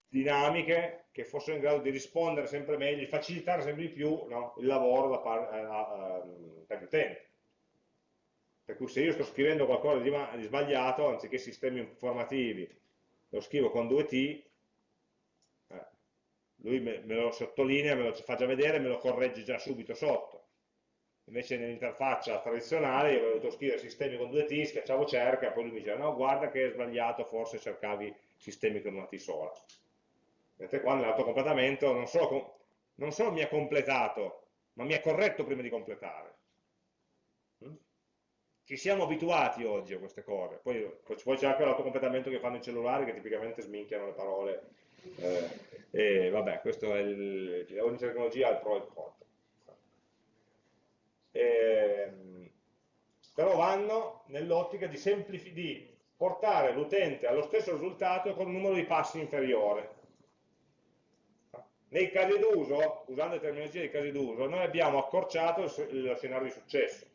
dinamiche, che fossero in grado di rispondere sempre meglio, di facilitare sempre di più no, il lavoro per l'utente. Per cui se io sto scrivendo qualcosa di, di sbagliato, anziché sistemi informativi, lo scrivo con due T, lui me, me lo sottolinea, me lo fa già vedere, me lo corregge già subito sotto. Invece nell'interfaccia tradizionale io avevo dovuto scrivere sistemi con due T, schiacciavo cerca, poi lui mi diceva no, guarda che è sbagliato, forse cercavi sistemi con una T sola. Mentre qua nell'autocompletamento non solo, non solo mi ha completato, ma mi ha corretto prima di completare. Mm? Ci siamo abituati oggi a queste cose, poi, poi c'è anche l'autocompletamento che fanno i cellulari che tipicamente sminchiano le parole eh, e vabbè, questo è il, ogni tecnologia ha il pro e il contro. E, però vanno nell'ottica di, di portare l'utente allo stesso risultato con un numero di passi inferiore. Nei casi d'uso, usando le terminologie dei casi d'uso, noi abbiamo accorciato lo scenario di successo,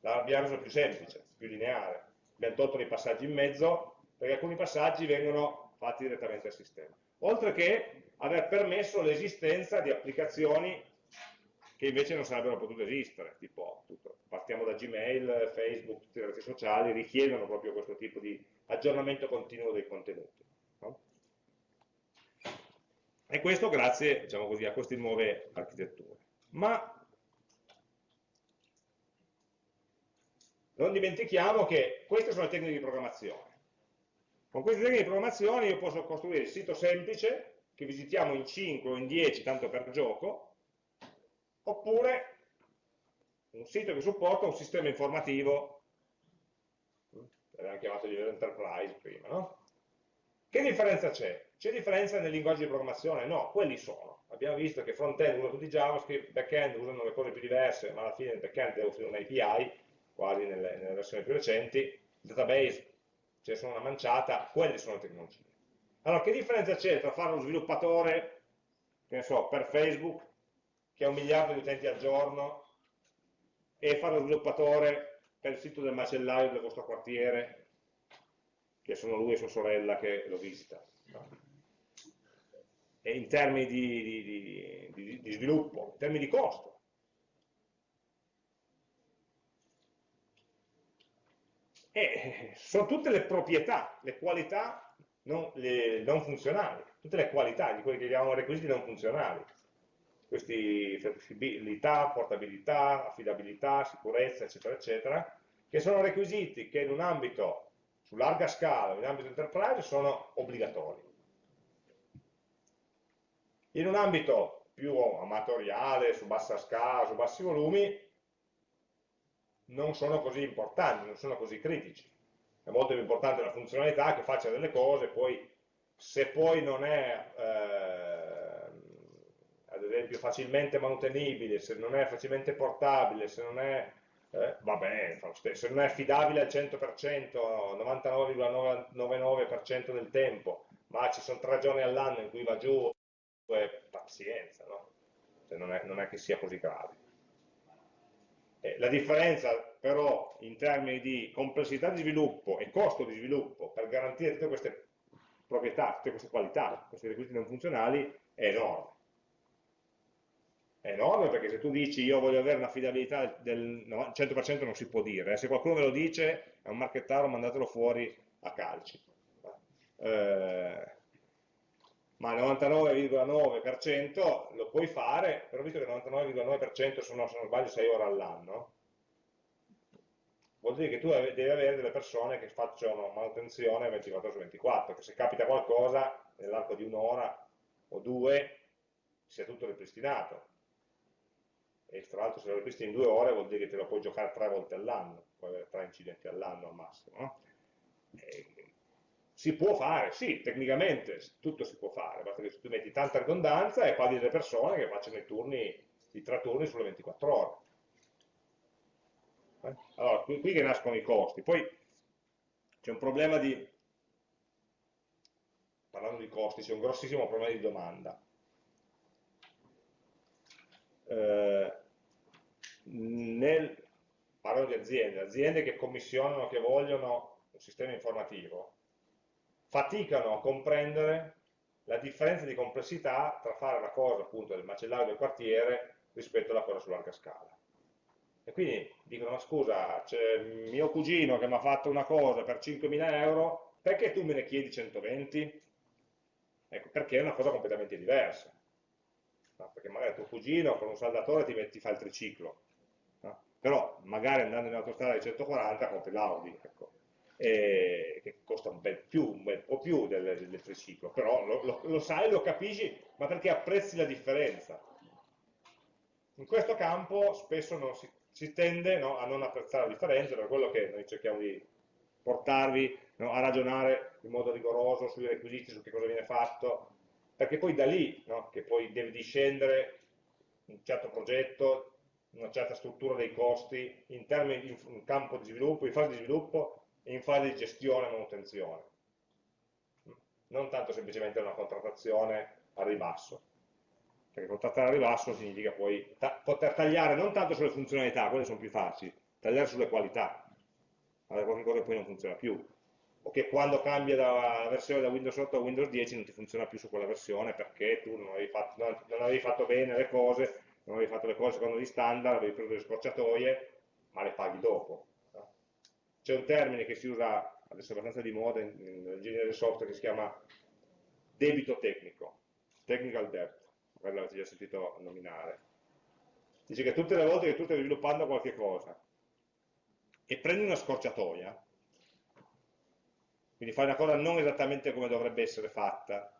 l'abbiamo reso più semplice, più lineare. Abbiamo tolto dei passaggi in mezzo, perché alcuni passaggi vengono fatti direttamente al sistema oltre che aver permesso l'esistenza di applicazioni che invece non sarebbero potute esistere, tipo tutto. partiamo da Gmail, Facebook, tutte le reti sociali, richiedono proprio questo tipo di aggiornamento continuo dei contenuti. No? E questo grazie diciamo così, a queste nuove architetture. Ma non dimentichiamo che queste sono le tecniche di programmazione. Con queste tecniche di programmazione io posso costruire il sito semplice, che visitiamo in 5 o in 10, tanto per gioco, oppure un sito che supporta un sistema informativo, l'abbiamo chiamato di enterprise prima, no? Che differenza c'è? C'è differenza nel linguaggio di programmazione? No, quelli sono. Abbiamo visto che front-end usano tutti JavaScript, back-end usano le cose più diverse, ma alla fine il back-end deve offrire un'API, quasi nelle, nelle versioni più recenti, database ce ne sono una manciata, quelle sono le tecnologie. Allora, che differenza c'è tra fare uno sviluppatore, che ne so, per Facebook, che ha un miliardo di utenti al giorno, e fare lo sviluppatore per il sito del macellaio del vostro quartiere, che sono lui e sua sorella che lo visita. E in termini di, di, di, di sviluppo, in termini di costo. E sono tutte le proprietà, le qualità non, le, non funzionali, tutte le qualità di quelli che chiamiamo requisiti non funzionali questi flessibilità, portabilità, affidabilità, sicurezza, eccetera, eccetera, che sono requisiti che in un ambito su larga scala, in ambito enterprise, sono obbligatori. In un ambito più amatoriale, su bassa scala, su bassi volumi, non sono così importanti, non sono così critici. È molto più importante la funzionalità che faccia delle cose, poi se poi non è eh, ad esempio facilmente manutenibile, se non è facilmente portabile, se non è, eh, vabbè, se non è affidabile al 100%, 99,99% del tempo, ma ci sono tre giorni all'anno in cui va giù, pazienza, no? Cioè non, è, non, è, che sia così grave. Eh, la differenza però in termini di complessità di sviluppo e costo di sviluppo per garantire tutte queste proprietà, tutte queste qualità, questi requisiti non funzionali è enorme è enorme perché se tu dici io voglio avere un'affidabilità del 100% non si può dire, eh. se qualcuno ve lo dice è un marchettaro mandatelo fuori a calci. Eh, ma il 99,9% lo puoi fare, però visto che il 99,9% sono, se non sbaglio, 6 ore all'anno, vuol dire che tu devi avere delle persone che facciano manutenzione 24 su 24, che se capita qualcosa nell'arco di un'ora o due sia tutto ripristinato e tra l'altro se lo ripristi in due ore vuol dire che te lo puoi giocare tre volte all'anno, puoi avere tre incidenti all'anno al massimo. No? si può fare, sì, tecnicamente tutto si può fare, basta che tu metti tanta ridondanza e paghi delle persone che facciano i turni, i tre turni sulle 24 ore. Eh? Allora, qui, qui che nascono i costi. Poi c'è un problema di, parlando di costi, c'è un grossissimo problema di domanda eh, nel, parlo di aziende, aziende che commissionano, che vogliono un sistema informativo, faticano a comprendere la differenza di complessità tra fare una cosa appunto del macellario del quartiere rispetto alla cosa su larga scala. E quindi dicono, ma scusa, c'è mio cugino che mi ha fatto una cosa per 5.000 euro, perché tu me ne chiedi 120? Ecco, perché è una cosa completamente diversa no? perché magari tuo cugino con un saldatore ti, metti, fa il triciclo, no? però magari andando in autostrada di 140 compri l'Audi, ecco. che costa un bel, più, un bel po' più del, del triciclo, però lo, lo, lo sai, lo capisci, ma perché apprezzi la differenza. In questo campo spesso non si, si tende no, a non apprezzare la differenza, per quello che noi cerchiamo di portarvi no, a ragionare in modo rigoroso sui requisiti, su che cosa viene fatto, perché poi da lì no, che poi deve discendere un certo progetto, una certa struttura dei costi in, termini, in campo di sviluppo, in fase di sviluppo e in fase di gestione e manutenzione. Non tanto semplicemente una contrattazione a ribasso, perché contrattare a ribasso significa poi ta poter tagliare non tanto sulle funzionalità, quelle sono più facili, tagliare sulle qualità, allora qualche cosa poi non funziona più, o che quando cambia da versione da Windows 8 a Windows 10 non ti funziona più su quella versione perché tu non avevi fatto, non, non avevi fatto bene le cose, non avevi fatto le cose secondo gli standard, avevi preso delle scorciatoie, ma le paghi dopo. C'è un termine che si usa, adesso è abbastanza di moda nell'ingegneria del software, che si chiama debito tecnico, technical debt, l'avete già sentito nominare. Dice che tutte le volte che tu stai sviluppando qualche cosa e prendi una scorciatoia, quindi fai una cosa non esattamente come dovrebbe essere fatta,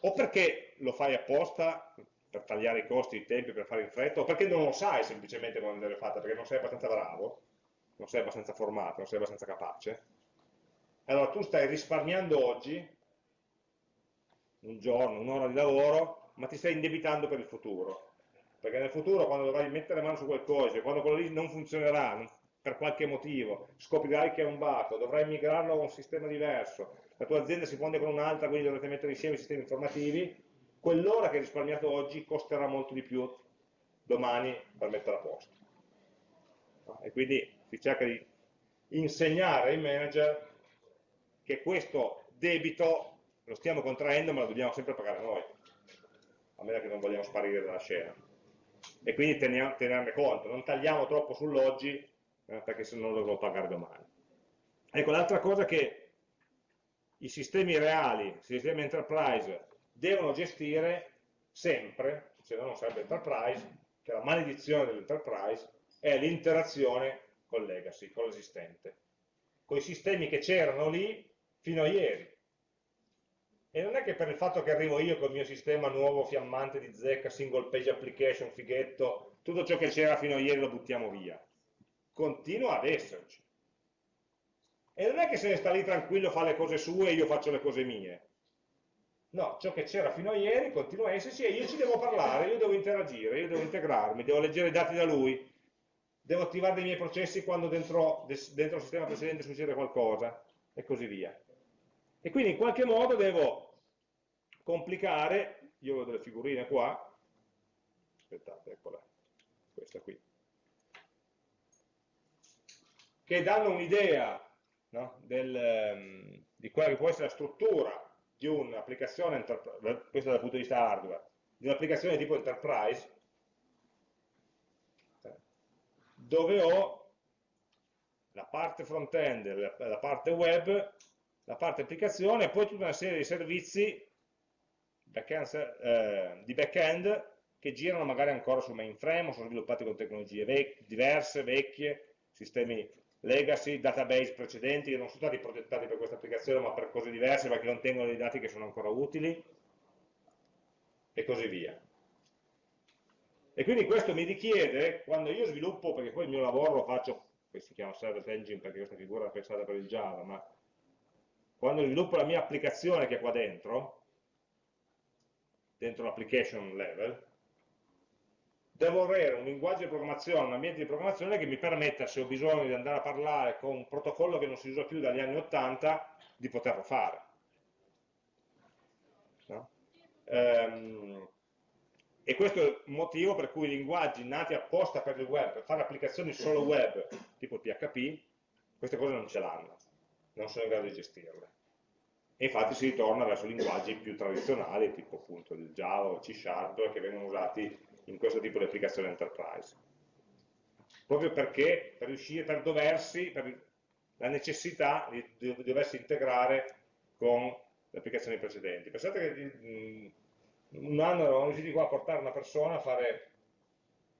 o perché lo fai apposta per tagliare i costi, i tempi, per fare in fretta, o perché non lo sai semplicemente come deve fatta, perché non sei abbastanza bravo, non sei abbastanza formato, non sei abbastanza capace, allora tu stai risparmiando oggi, un giorno, un'ora di lavoro, ma ti stai indebitando per il futuro. Perché nel futuro, quando dovrai mettere mano su qualcosa, quando quello lì non funzionerà, per qualche motivo, scoprirai che è un bug, dovrai migrarlo a un sistema diverso, la tua azienda si fonde con un'altra, quindi dovrete mettere insieme i sistemi informativi, quell'ora che hai risparmiato oggi costerà molto di più domani per mettere a posto. e quindi si cerca di insegnare ai manager che questo debito lo stiamo contraendo ma lo dobbiamo sempre pagare noi, a meno che non vogliamo sparire dalla scena. E quindi teniamo, tenerne conto, non tagliamo troppo sull'oggi eh, perché se no lo dovrò pagare domani. Ecco, l'altra cosa che i sistemi reali, i sistemi enterprise, devono gestire sempre, se no non sarebbe enterprise, che la maledizione dell'enterprise è l'interazione col legacy, con l'esistente, con i sistemi che c'erano lì fino a ieri. E non è che per il fatto che arrivo io col mio sistema nuovo fiammante di zecca, single page application, fighetto, tutto ciò che c'era fino a ieri lo buttiamo via. Continua ad esserci. E non è che se ne sta lì tranquillo, fa le cose sue e io faccio le cose mie. No, ciò che c'era fino a ieri continua a esserci e io ci devo parlare, io devo interagire, io devo integrarmi, devo leggere i dati da lui, devo attivare dei miei processi quando dentro, dentro il sistema precedente succede qualcosa e così via. E quindi in qualche modo devo complicare, io ho delle figurine qua, aspettate, eccola, questa qui, che danno un'idea no, um, di quella che può essere la struttura di un'applicazione, questo dal punto di vista hardware, di un'applicazione tipo enterprise, dove ho la parte front-end, la parte web, la parte applicazione e poi tutta una serie di servizi back eh, di back-end che girano magari ancora su mainframe o sono sviluppati con tecnologie vec diverse, vecchie, sistemi legacy, database precedenti che non sono stati progettati per questa applicazione ma per cose diverse perché contengono dei dati che sono ancora utili e così via. E quindi questo mi richiede, quando io sviluppo, perché poi il mio lavoro lo faccio, che si chiama Service Engine perché questa figura è pensata per il Java, ma quando sviluppo la mia applicazione che è qua dentro, dentro l'application level, devo avere un linguaggio di programmazione, un ambiente di programmazione che mi permetta, se ho bisogno di andare a parlare con un protocollo che non si usa più dagli anni 80, di poterlo fare. No? Ehm, e questo è il motivo per cui i linguaggi nati apposta per il web, per fare applicazioni solo web, tipo PHP, queste cose non ce l'hanno, non sono in grado di gestirle. E infatti si ritorna verso linguaggi più tradizionali, tipo appunto il Java o C Sharp, che vengono usati in questo tipo di applicazione enterprise. Proprio perché per riuscire, per doversi, per la necessità di, di doversi integrare con le applicazioni precedenti. Pensate che mh, un anno eravamo riusciti qua a portare una persona a fare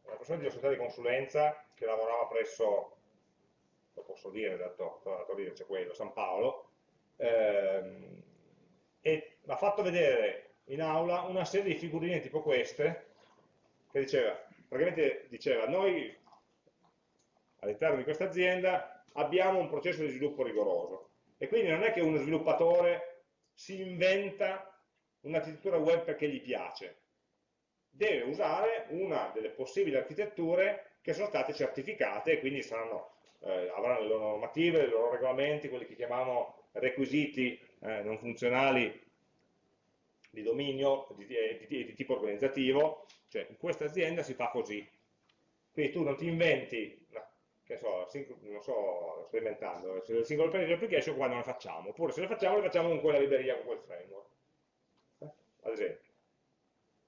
una persona di società di consulenza che lavorava presso, lo posso dire, dato, dato lì c'è quello, San Paolo, ehm, e ha fatto vedere in aula una serie di figurine tipo queste, che diceva, praticamente diceva, noi all'interno di questa azienda abbiamo un processo di sviluppo rigoroso. E quindi non è che uno sviluppatore si inventa un'architettura web perché gli piace, deve usare una delle possibili architetture che sono state certificate e quindi saranno, eh, avranno le loro normative, i loro regolamenti, quelli che chiamiamo requisiti eh, non funzionali di dominio, di, di, di, di tipo organizzativo, cioè in questa azienda si fa così. Quindi tu non ti inventi, che so, non so, sto inventando, il single page application qua non le facciamo, oppure se le facciamo le facciamo con quella libreria, con quel framework, eh? ad esempio.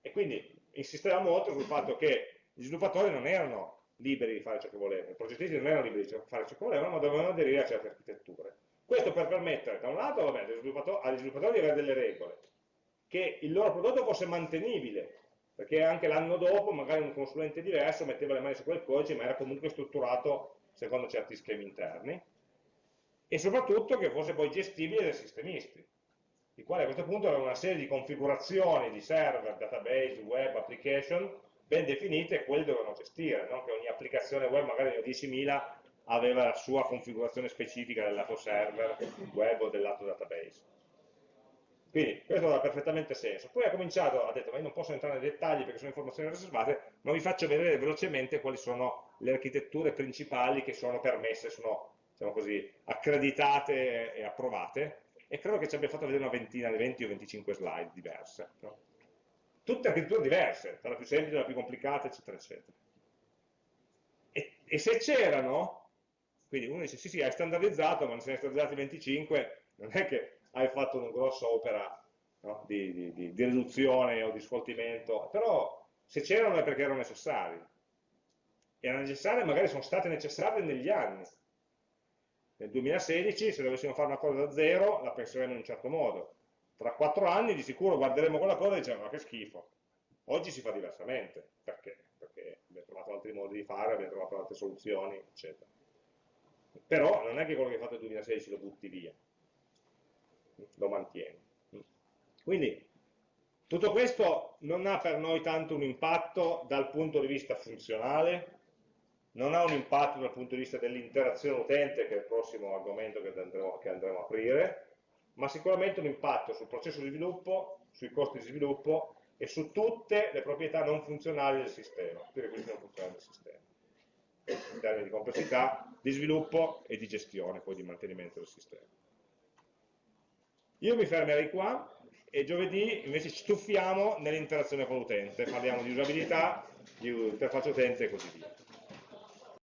E quindi insisteva molto sul fatto che gli sviluppatori non erano liberi di fare ciò che volevano, i progettisti non erano liberi di fare ciò che volevano, ma dovevano aderire a certe architetture. Questo per permettere, da un lato, vabbè, agli sviluppatori, agli sviluppatori di avere delle regole, che il loro prodotto fosse mantenibile, perché anche l'anno dopo magari un consulente diverso metteva le mani su quel codice, ma era comunque strutturato secondo certi schemi interni, e soprattutto che fosse poi gestibile dai sistemisti, i quali a questo punto avevano una serie di configurazioni di server, database, web, application, ben definite e quelli dovevano gestire, non che ogni applicazione web, magari ne ho 10.000, aveva la sua configurazione specifica del lato server, web o del lato database. Quindi questo aveva perfettamente senso. Poi ha cominciato, ha detto, ma io non posso entrare nei dettagli perché sono informazioni riservate, ma vi faccio vedere velocemente quali sono le architetture principali che sono permesse, sono diciamo così, accreditate e approvate, e credo che ci abbia fatto vedere una ventina, 20 o 25 slide diverse. No? Tutte architetture diverse, dalla più semplice alla più complicata, eccetera, eccetera. E E se c'erano, quindi uno dice sì sì hai standardizzato, ma ne sei standardizzati 25, non è che hai fatto una grossa opera no? di, di, di, di, riduzione o di sfoltimento, però se c'erano è perché erano necessari. Erano necessarie, magari sono state necessarie negli anni. Nel 2016, se dovessimo fare una cosa da zero, la penseremo in un certo modo. Tra quattro anni di sicuro guarderemo quella cosa e diciamo ma che schifo. Oggi si fa diversamente. Perché? Perché abbiamo trovato altri modi di fare, abbiamo trovato altre soluzioni, eccetera. Però non è che quello che hai fatto nel 2016 lo butti via, lo mantieni. Quindi tutto questo non ha per noi tanto un impatto dal punto di vista funzionale, non ha un impatto dal punto di vista dell'interazione utente, che è il prossimo argomento che andremo, che andremo a aprire, ma sicuramente un impatto sul processo di sviluppo, sui costi di sviluppo e su tutte le proprietà non funzionali del sistema, tutti i requisiti non funzionali del sistema, in termini di complessità, di sviluppo e di gestione, poi di mantenimento del sistema. Io mi fermerei qua e giovedì invece ci tuffiamo nell'interazione con l'utente, parliamo di usabilità, di interfaccia utente e così via.